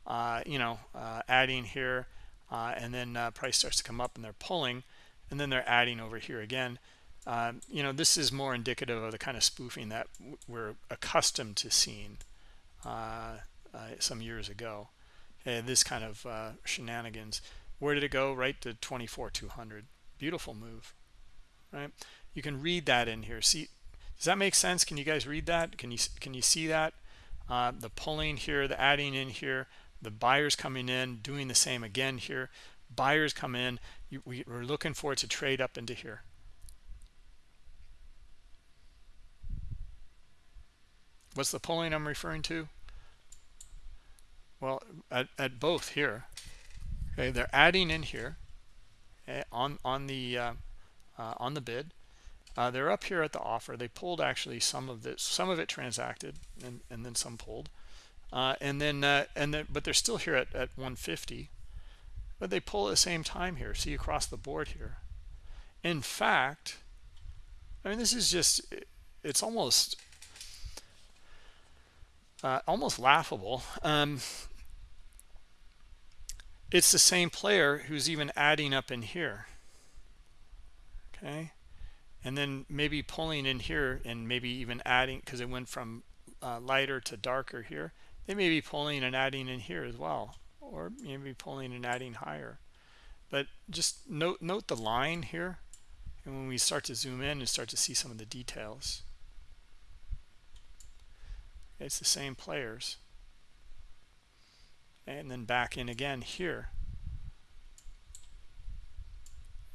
Uh, you know, uh, adding here, uh, and then price starts to come up and they're pulling, and then they're adding over here again. Um, you know, this is more indicative of the kind of spoofing that we're accustomed to seeing some years ago. This kind of uh, shenanigans. Where did it go? Right to 24 200 beautiful move right? You can read that in here. See does that make sense? Can you guys read that? Can you can you see that? Uh, the pulling here the adding in here the buyers coming in doing the same again here. Buyers come in we're looking for it to trade up into here. What's the pulling i'm referring to? Well, at, at both here, okay, they're adding in here okay, on on the uh, uh, on the bid. Uh, they're up here at the offer. They pulled actually some of this, some of it transacted, and and then some pulled, uh, and then uh, and then but they're still here at at 150, but they pull at the same time here. See across the board here. In fact, I mean this is just it's almost uh, almost laughable. Um, it's the same player who's even adding up in here okay and then maybe pulling in here and maybe even adding because it went from uh, lighter to darker here they may be pulling and adding in here as well or maybe pulling and adding higher. But just note note the line here and when we start to zoom in and start to see some of the details. It's the same players. And then back in again here.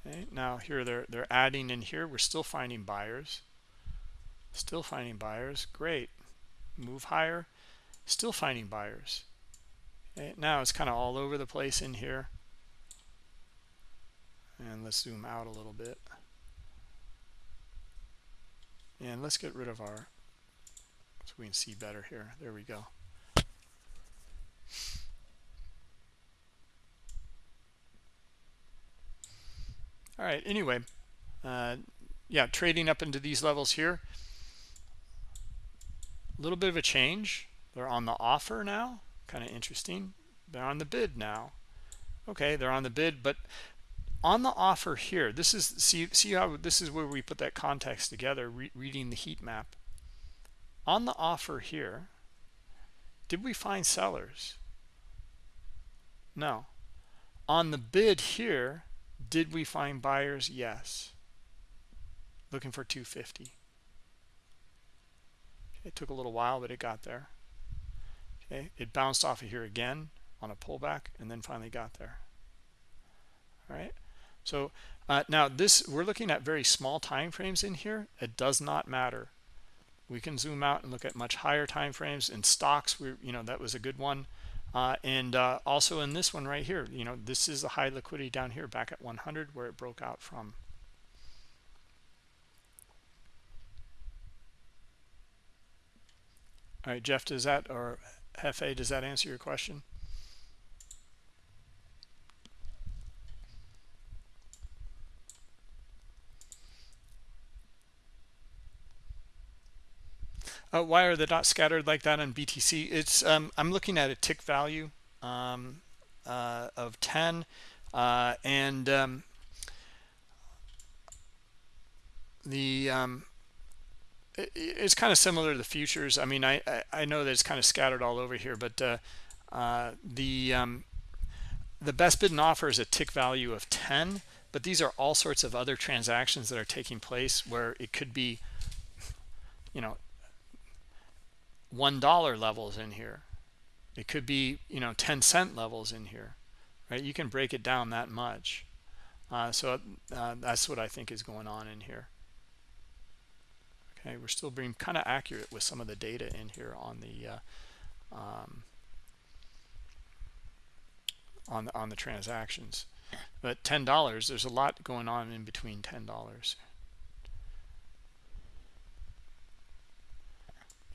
Okay now here they're they're adding in here. We're still finding buyers. Still finding buyers. Great. Move higher. Still finding buyers okay now it's kind of all over the place in here. And let's zoom out a little bit. And let's get rid of our so we can see better here. There we go. All right anyway uh, yeah trading up into these levels here. A little bit of a change. They're on the offer now kind of interesting they're on the bid now okay they're on the bid but on the offer here this is see see how this is where we put that context together re reading the heat map on the offer here did we find sellers no on the bid here did we find buyers? Yes. Looking for 250. It took a little while, but it got there. Okay, it bounced off of here again on a pullback and then finally got there. All right. So uh, now this we're looking at very small time frames in here. It does not matter. We can zoom out and look at much higher time frames. In stocks, we you know that was a good one. Uh, and uh, also in this one right here, you know, this is the high liquidity down here back at 100 where it broke out from. All right, Jeff, does that, or Hefe, does that answer your question? uh, why are the dots scattered like that on btc it's um, i'm looking at a tick value um, uh, of 10 uh, and um, the um, it's kind of similar to the futures. I mean I, I, know that it's kind of scattered all over here but uh, uh, the um, the best bid and offer is a tick value of 10 but these are all sorts of other transactions that are taking place where it could be you know one dollar levels in here. It could be you know 10 cent levels in here right? You can break it down that much. Uh, so uh, that's what i think is going on in here okay we're still being kind of accurate with some of the data in here on the uh, um, on the, on the transactions. But ten dollars there's a lot going on in between ten dollars.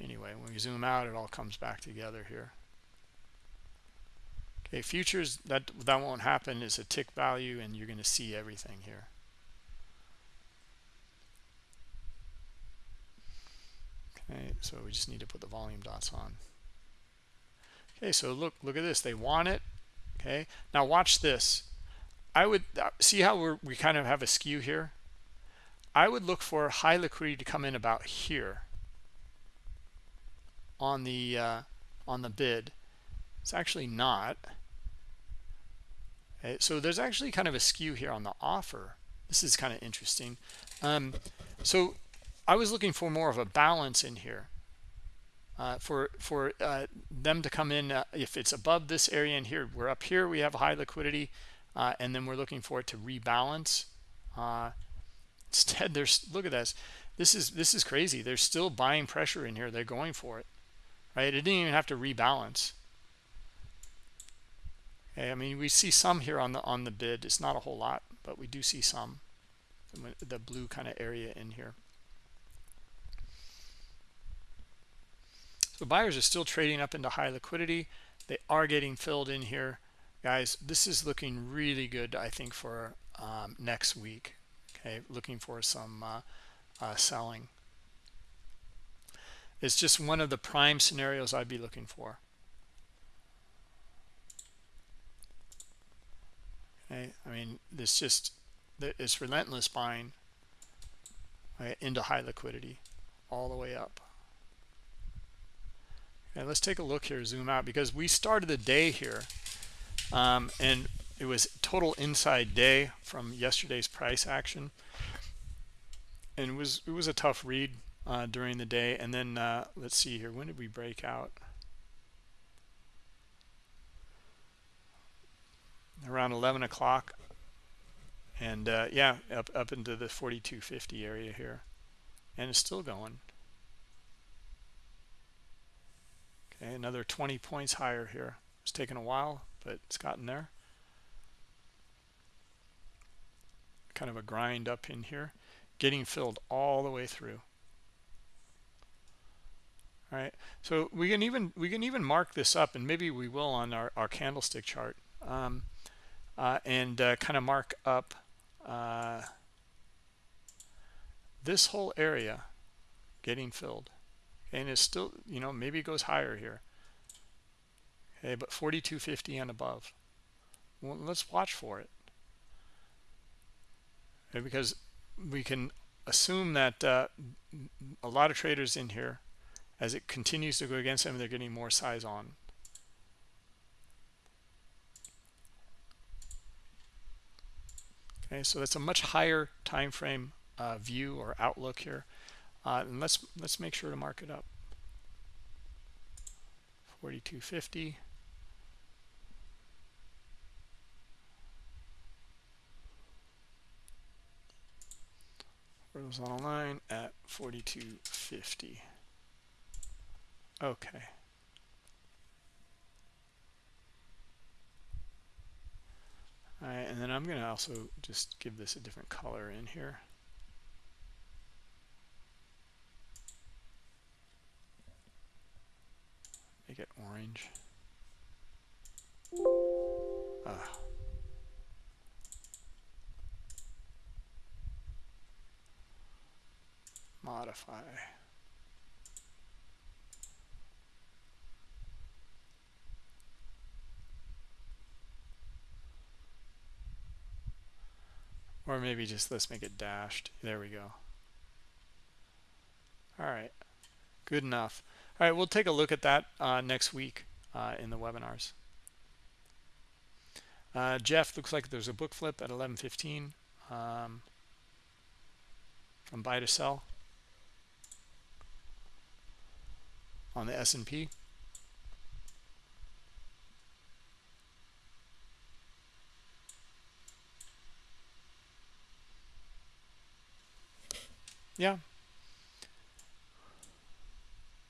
Anyway when we zoom out it all comes back together here. Okay futures that that won't happen. Is a tick value and you're going to see everything here okay so we just need to put the volume dots on. Okay so look look at this they want it okay? Now watch this. I would uh, see how we're, we kind of have a skew here? I would look for high liquidity to come in about here on the uh, on the bid. It's actually not. Okay, so there's actually kind of a skew here on the offer. This is kind of interesting. Um, so I was looking for more of a balance in here uh, for for uh, them to come in uh, if it's above this area in here we're up here we have high liquidity uh, and then we're looking for it to rebalance. Uh, instead there's look at this. This is this is crazy. There's still buying pressure in here. They're going for it right? It didn't even have to rebalance. Okay i mean we see some here on the on the bid. It's not a whole lot but we do see some the blue kind of area in here So buyers are still trading up into high liquidity. They are getting filled in here. Guys, this is looking really good, I think, for um, next week. Okay, looking for some uh, uh, selling. It's just one of the prime scenarios I'd be looking for. Okay, I mean, this just it's relentless buying right, into high liquidity all the way up. And let's take a look here, zoom out, because we started the day here, um, and it was total inside day from yesterday's price action, and it was it was a tough read uh, during the day. And then uh, let's see here, when did we break out? Around 11 o'clock, and uh, yeah, up up into the 4250 area here, and it's still going. Okay, another 20 points higher here. It's taken a while, but it's gotten there. Kind of a grind up in here, getting filled all the way through. All right, so we can even we can even mark this up, and maybe we will on our, our candlestick chart, um, uh, and uh, kind of mark up uh, this whole area getting filled and it's still you know maybe it goes higher here. Okay but 4250 and above. Well let's watch for it. Okay, because we can assume that uh, a lot of traders in here as it continues to go against them they're getting more size on. Okay so that's a much higher time frame uh, view or outlook here uh, and let's let's make sure to mark it up. 4250 horizontal line at 4250 okay. All right and then I'm going to also just give this a different color in here make it orange. Ah. Modify. Or maybe just let's make it dashed. There we go. All right, good enough all right we'll take a look at that uh, next week uh, in the webinars uh, Jeff looks like there's a book flip at 11:15 um, from buy to sell on the S&P. Yeah.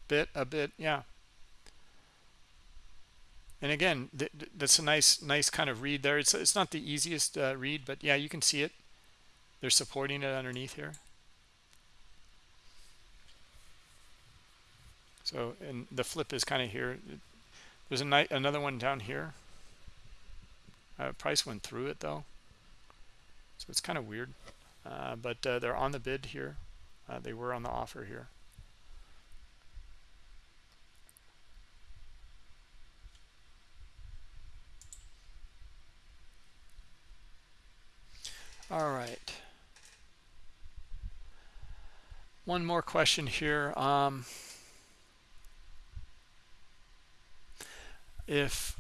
Bit a bit, yeah. And again th that's a nice nice kind of read there. It's it's not the easiest uh, read but yeah you can see it. They're supporting it underneath here. So and the flip is kind of here. There's a night another one down here. Uh, price went through it though. So it's kind of weird. Uh, but uh, they're on the bid here. Uh, they were on the offer here All right. One more question here. Um, if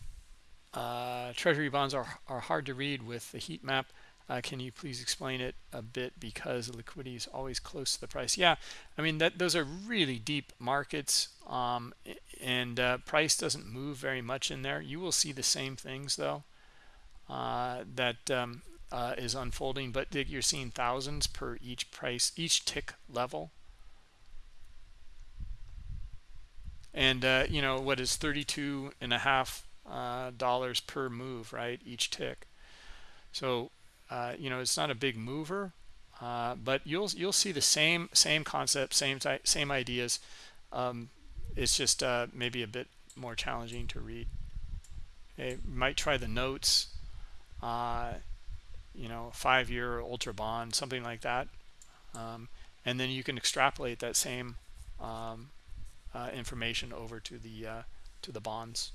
uh, treasury bonds are, are hard to read with the heat map, uh, can you please explain it a bit because liquidity is always close to the price? Yeah, I mean, that those are really deep markets um, and uh, price doesn't move very much in there. You will see the same things though. Uh, that um, uh, is unfolding, but you're seeing thousands per each price, each tick level. And, uh, you know, what is 32 and a half uh, dollars per move, right? Each tick. So, uh, you know, it's not a big mover, uh, but you'll, you'll see the same, same concept, same, same ideas. Um, it's just maybe a bit more challenging to read. Okay, might try the notes. Uh, you know five year ultra bond something like that. Um, and then you can extrapolate that same um, uh, information over to the uh, to the bonds.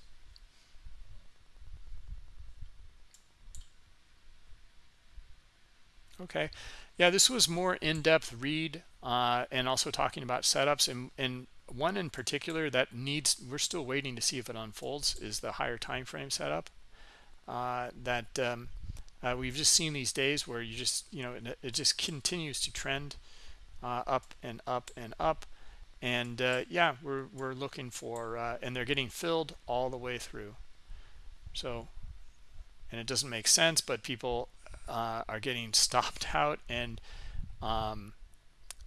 Okay. Yeah this was more in-depth read uh, and also talking about setups and, and one in particular that needs we're still waiting to see if it unfolds is the higher time frame setup uh, that um, uh, we've just seen these days where you just you know it, just continues to trend uh, up and up and up. And uh, yeah we're, we're looking for uh, and they're getting filled all the way through. So and it doesn't make sense but people uh, are getting stopped out and um,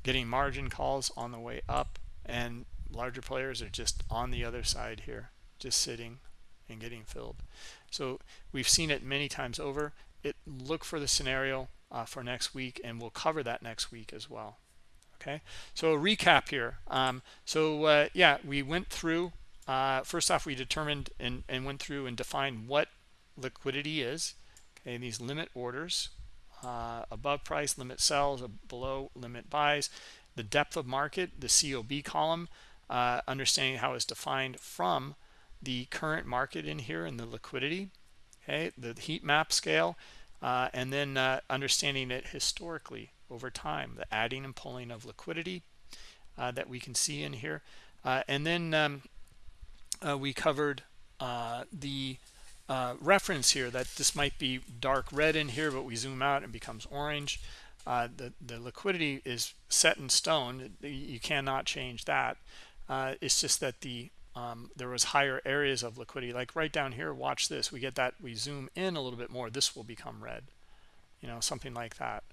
getting margin calls on the way up. And larger players are just on the other side here just sitting and getting filled. So we've seen it many times over it look for the scenario uh, for next week and we'll cover that next week as well. Okay? So a recap here. Um, so uh, yeah we went through uh, first off we determined and, and went through and defined what liquidity is okay these limit orders uh, above price limit sells below limit buys the depth of market the COB column uh, understanding how it's defined from the current market in here and the liquidity okay the heat map scale uh, and then uh, understanding it historically over time the adding and pulling of liquidity uh, that we can see in here. Uh, and then um, uh, we covered uh, the reference here that this might be dark red in here but we zoom out and becomes orange. The the liquidity is set in stone. You cannot change that. It's just that the um, there was higher areas of liquidity. Like right down here watch this. We get that we zoom in a little bit more this will become red. You know something like that.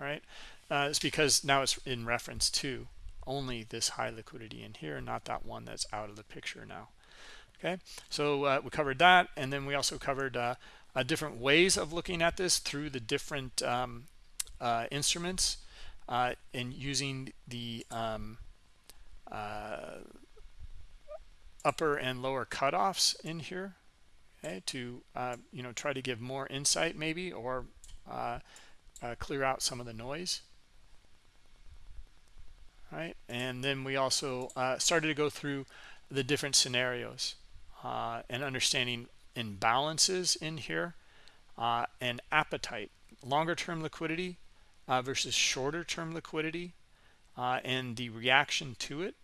All right? Uh, it's because now it's in reference to only this high liquidity in here not that one that's out of the picture now. Okay? So uh, we covered that and then we also covered uh, uh different ways of looking at this through the different um, uh, instruments uh, and using the um, upper and lower cutoffs in here okay, to uh, you know try to give more insight maybe or uh, uh, clear out some of the noise. Right? And then we also uh, started to go through the different scenarios uh, and understanding imbalances in here uh, and appetite longer term liquidity versus shorter term liquidity and the reaction to it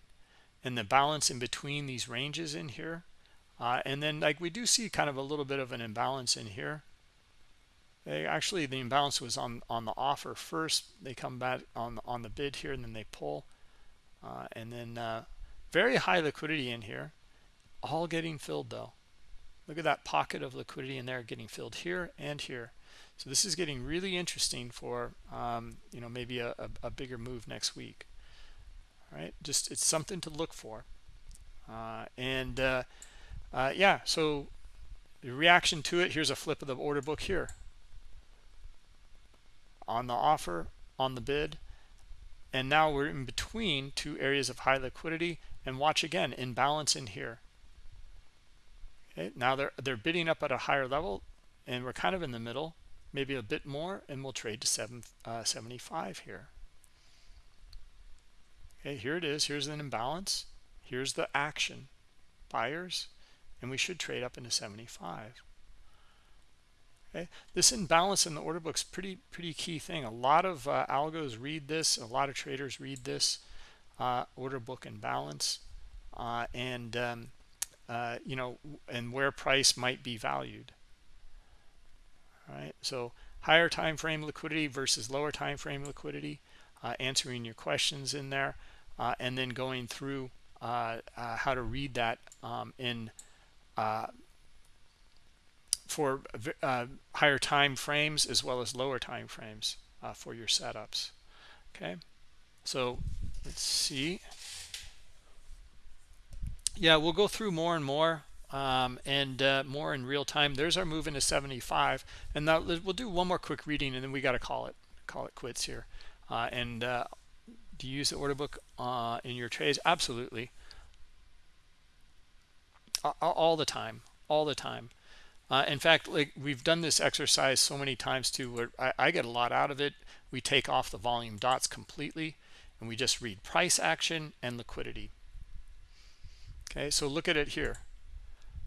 and the balance in between these ranges in here. Uh, and then like we do see kind of a little bit of an imbalance in here. They actually the imbalance was on on the offer first. They come back on on the bid here and then they pull. Uh, and then uh, very high liquidity in here. All getting filled though. Look at that pocket of liquidity in there getting filled here and here. So this is getting really interesting for um, you know maybe a, a, a, bigger move next week right? Just it's something to look for. Uh, and uh, uh, yeah so the reaction to it here's a flip of the order book here. On the offer on the bid and now we're in between two areas of high liquidity. And watch again imbalance in here. Okay now they're they're bidding up at a higher level and we're kind of in the middle maybe a bit more and we'll trade to 7 uh, 75 here okay here it is here's an imbalance here's the action buyers and we should trade up into 75 okay this imbalance in the order book is pretty pretty key thing. A lot of uh, algos read this a lot of traders read this uh, order book imbalance uh, and um, uh, you know and where price might be valued. All right so higher time frame liquidity versus lower time frame liquidity uh, answering your questions in there uh, and then going through how to read that um, in for uh, higher time frames as well as lower time frames uh, for your setups. Okay? So let's see. Yeah we'll go through more and more um, and uh, more in real time. There's our move into 75 and now we'll do one more quick reading and then we got to call it call it quits here. Uh, and uh, do you use the order book uh, in your trades absolutely all the time all the time uh, in fact, like we've done this exercise so many times too, where I, I get a lot out of it. We take off the volume dots completely and we just read price action and liquidity. Okay, so look at it here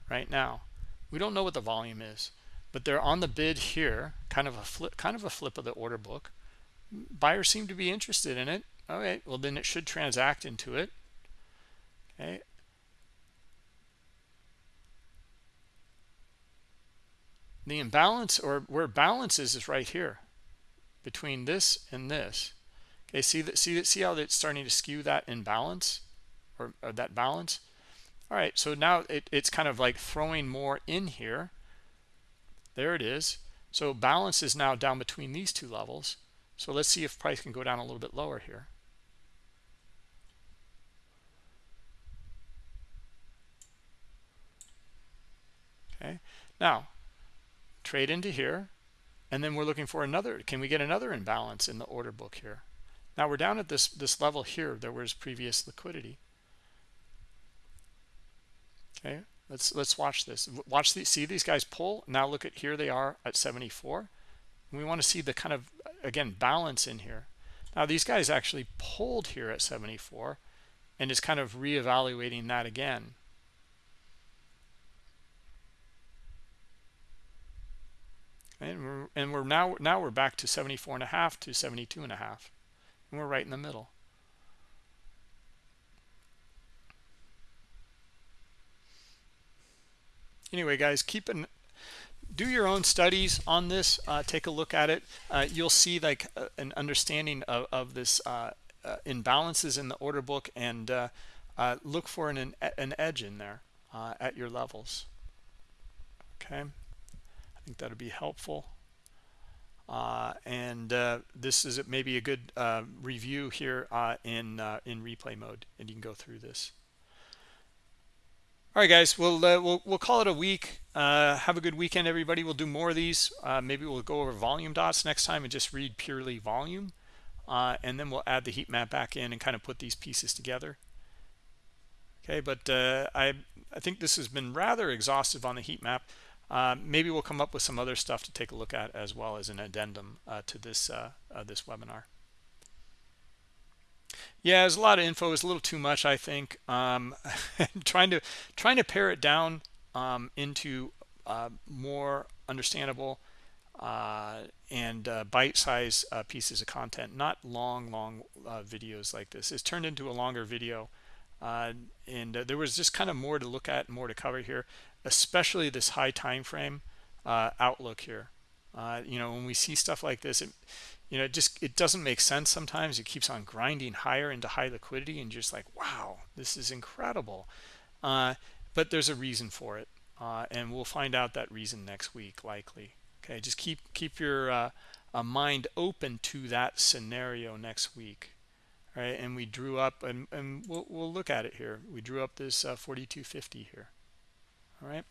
right now. We don't know what the volume is, but they're on the bid here, kind of a flip, kind of a flip of the order book. Buyers seem to be interested in it. All right, well then it should transact into it. Okay, the imbalance or where balance is is right here between this and this. Okay see that see that see how it's starting to skew that imbalance or, or that balance? All right so now it, it's kind of like throwing more in here. There it is. So balance is now down between these two levels. So let's see if price can go down a little bit lower here okay now trade into here and then we're looking for another. Can we get another imbalance in the order book here? Now we're down at this this level here there was previous liquidity. Okay let's let's watch this. Watch the see these guys pull? Now look at here they are at 74 we want to see the kind of again balance in here. Now these guys actually pulled here at 74 and is kind of reevaluating that again and we're, and we're now now we're back to 74 and a half to 72 and a half. And we're right in the middle. Anyway guys keep an do your own studies on this. Uh, take a look at it. Uh, you'll see like uh, an understanding of, of this uh, uh, imbalances in the order book and uh, look for an, an edge in there at your levels. Okay think that would be helpful. Uh, and uh, this is maybe a good uh, review here uh, in uh, in replay mode, and you can go through this. All right, guys, we'll uh, we'll we'll call it a week. have a good weekend, everybody. We'll do more of these. maybe we'll go over volume dots next time and just read purely volume, and then we'll add the heat map back in and kind of put these pieces together. Okay, but I I think this has been rather exhaustive on the heat map. Uh, maybe we'll come up with some other stuff to take a look at as well as an addendum uh, to this uh, uh this webinar. Yeah, there's a lot of info. It's a little too much, I think. Um, trying to trying to pare it down um, into uh, more understandable uh, and uh, bite-sized pieces of content, not long, long videos like this. It's turned into a longer video, uh, and uh, there was just kind of more to look at, and more to cover here, especially this high time frame uh, outlook here. Uh, you know, when we see stuff like this, it, you know, it just it doesn't make sense sometimes. It keeps on grinding higher into high liquidity, and just like, wow, this is incredible. Uh, but there's a reason for it, and we'll find out that reason next week, likely okay just keep keep your uh, mind open to that scenario next week right and we drew up and, and we'll, we'll look at it here we drew up this uh, 4250 here all right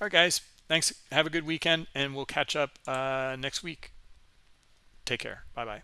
all right guys. Thanks. Have a good weekend and we'll catch up uh, next week. Take care. Bye bye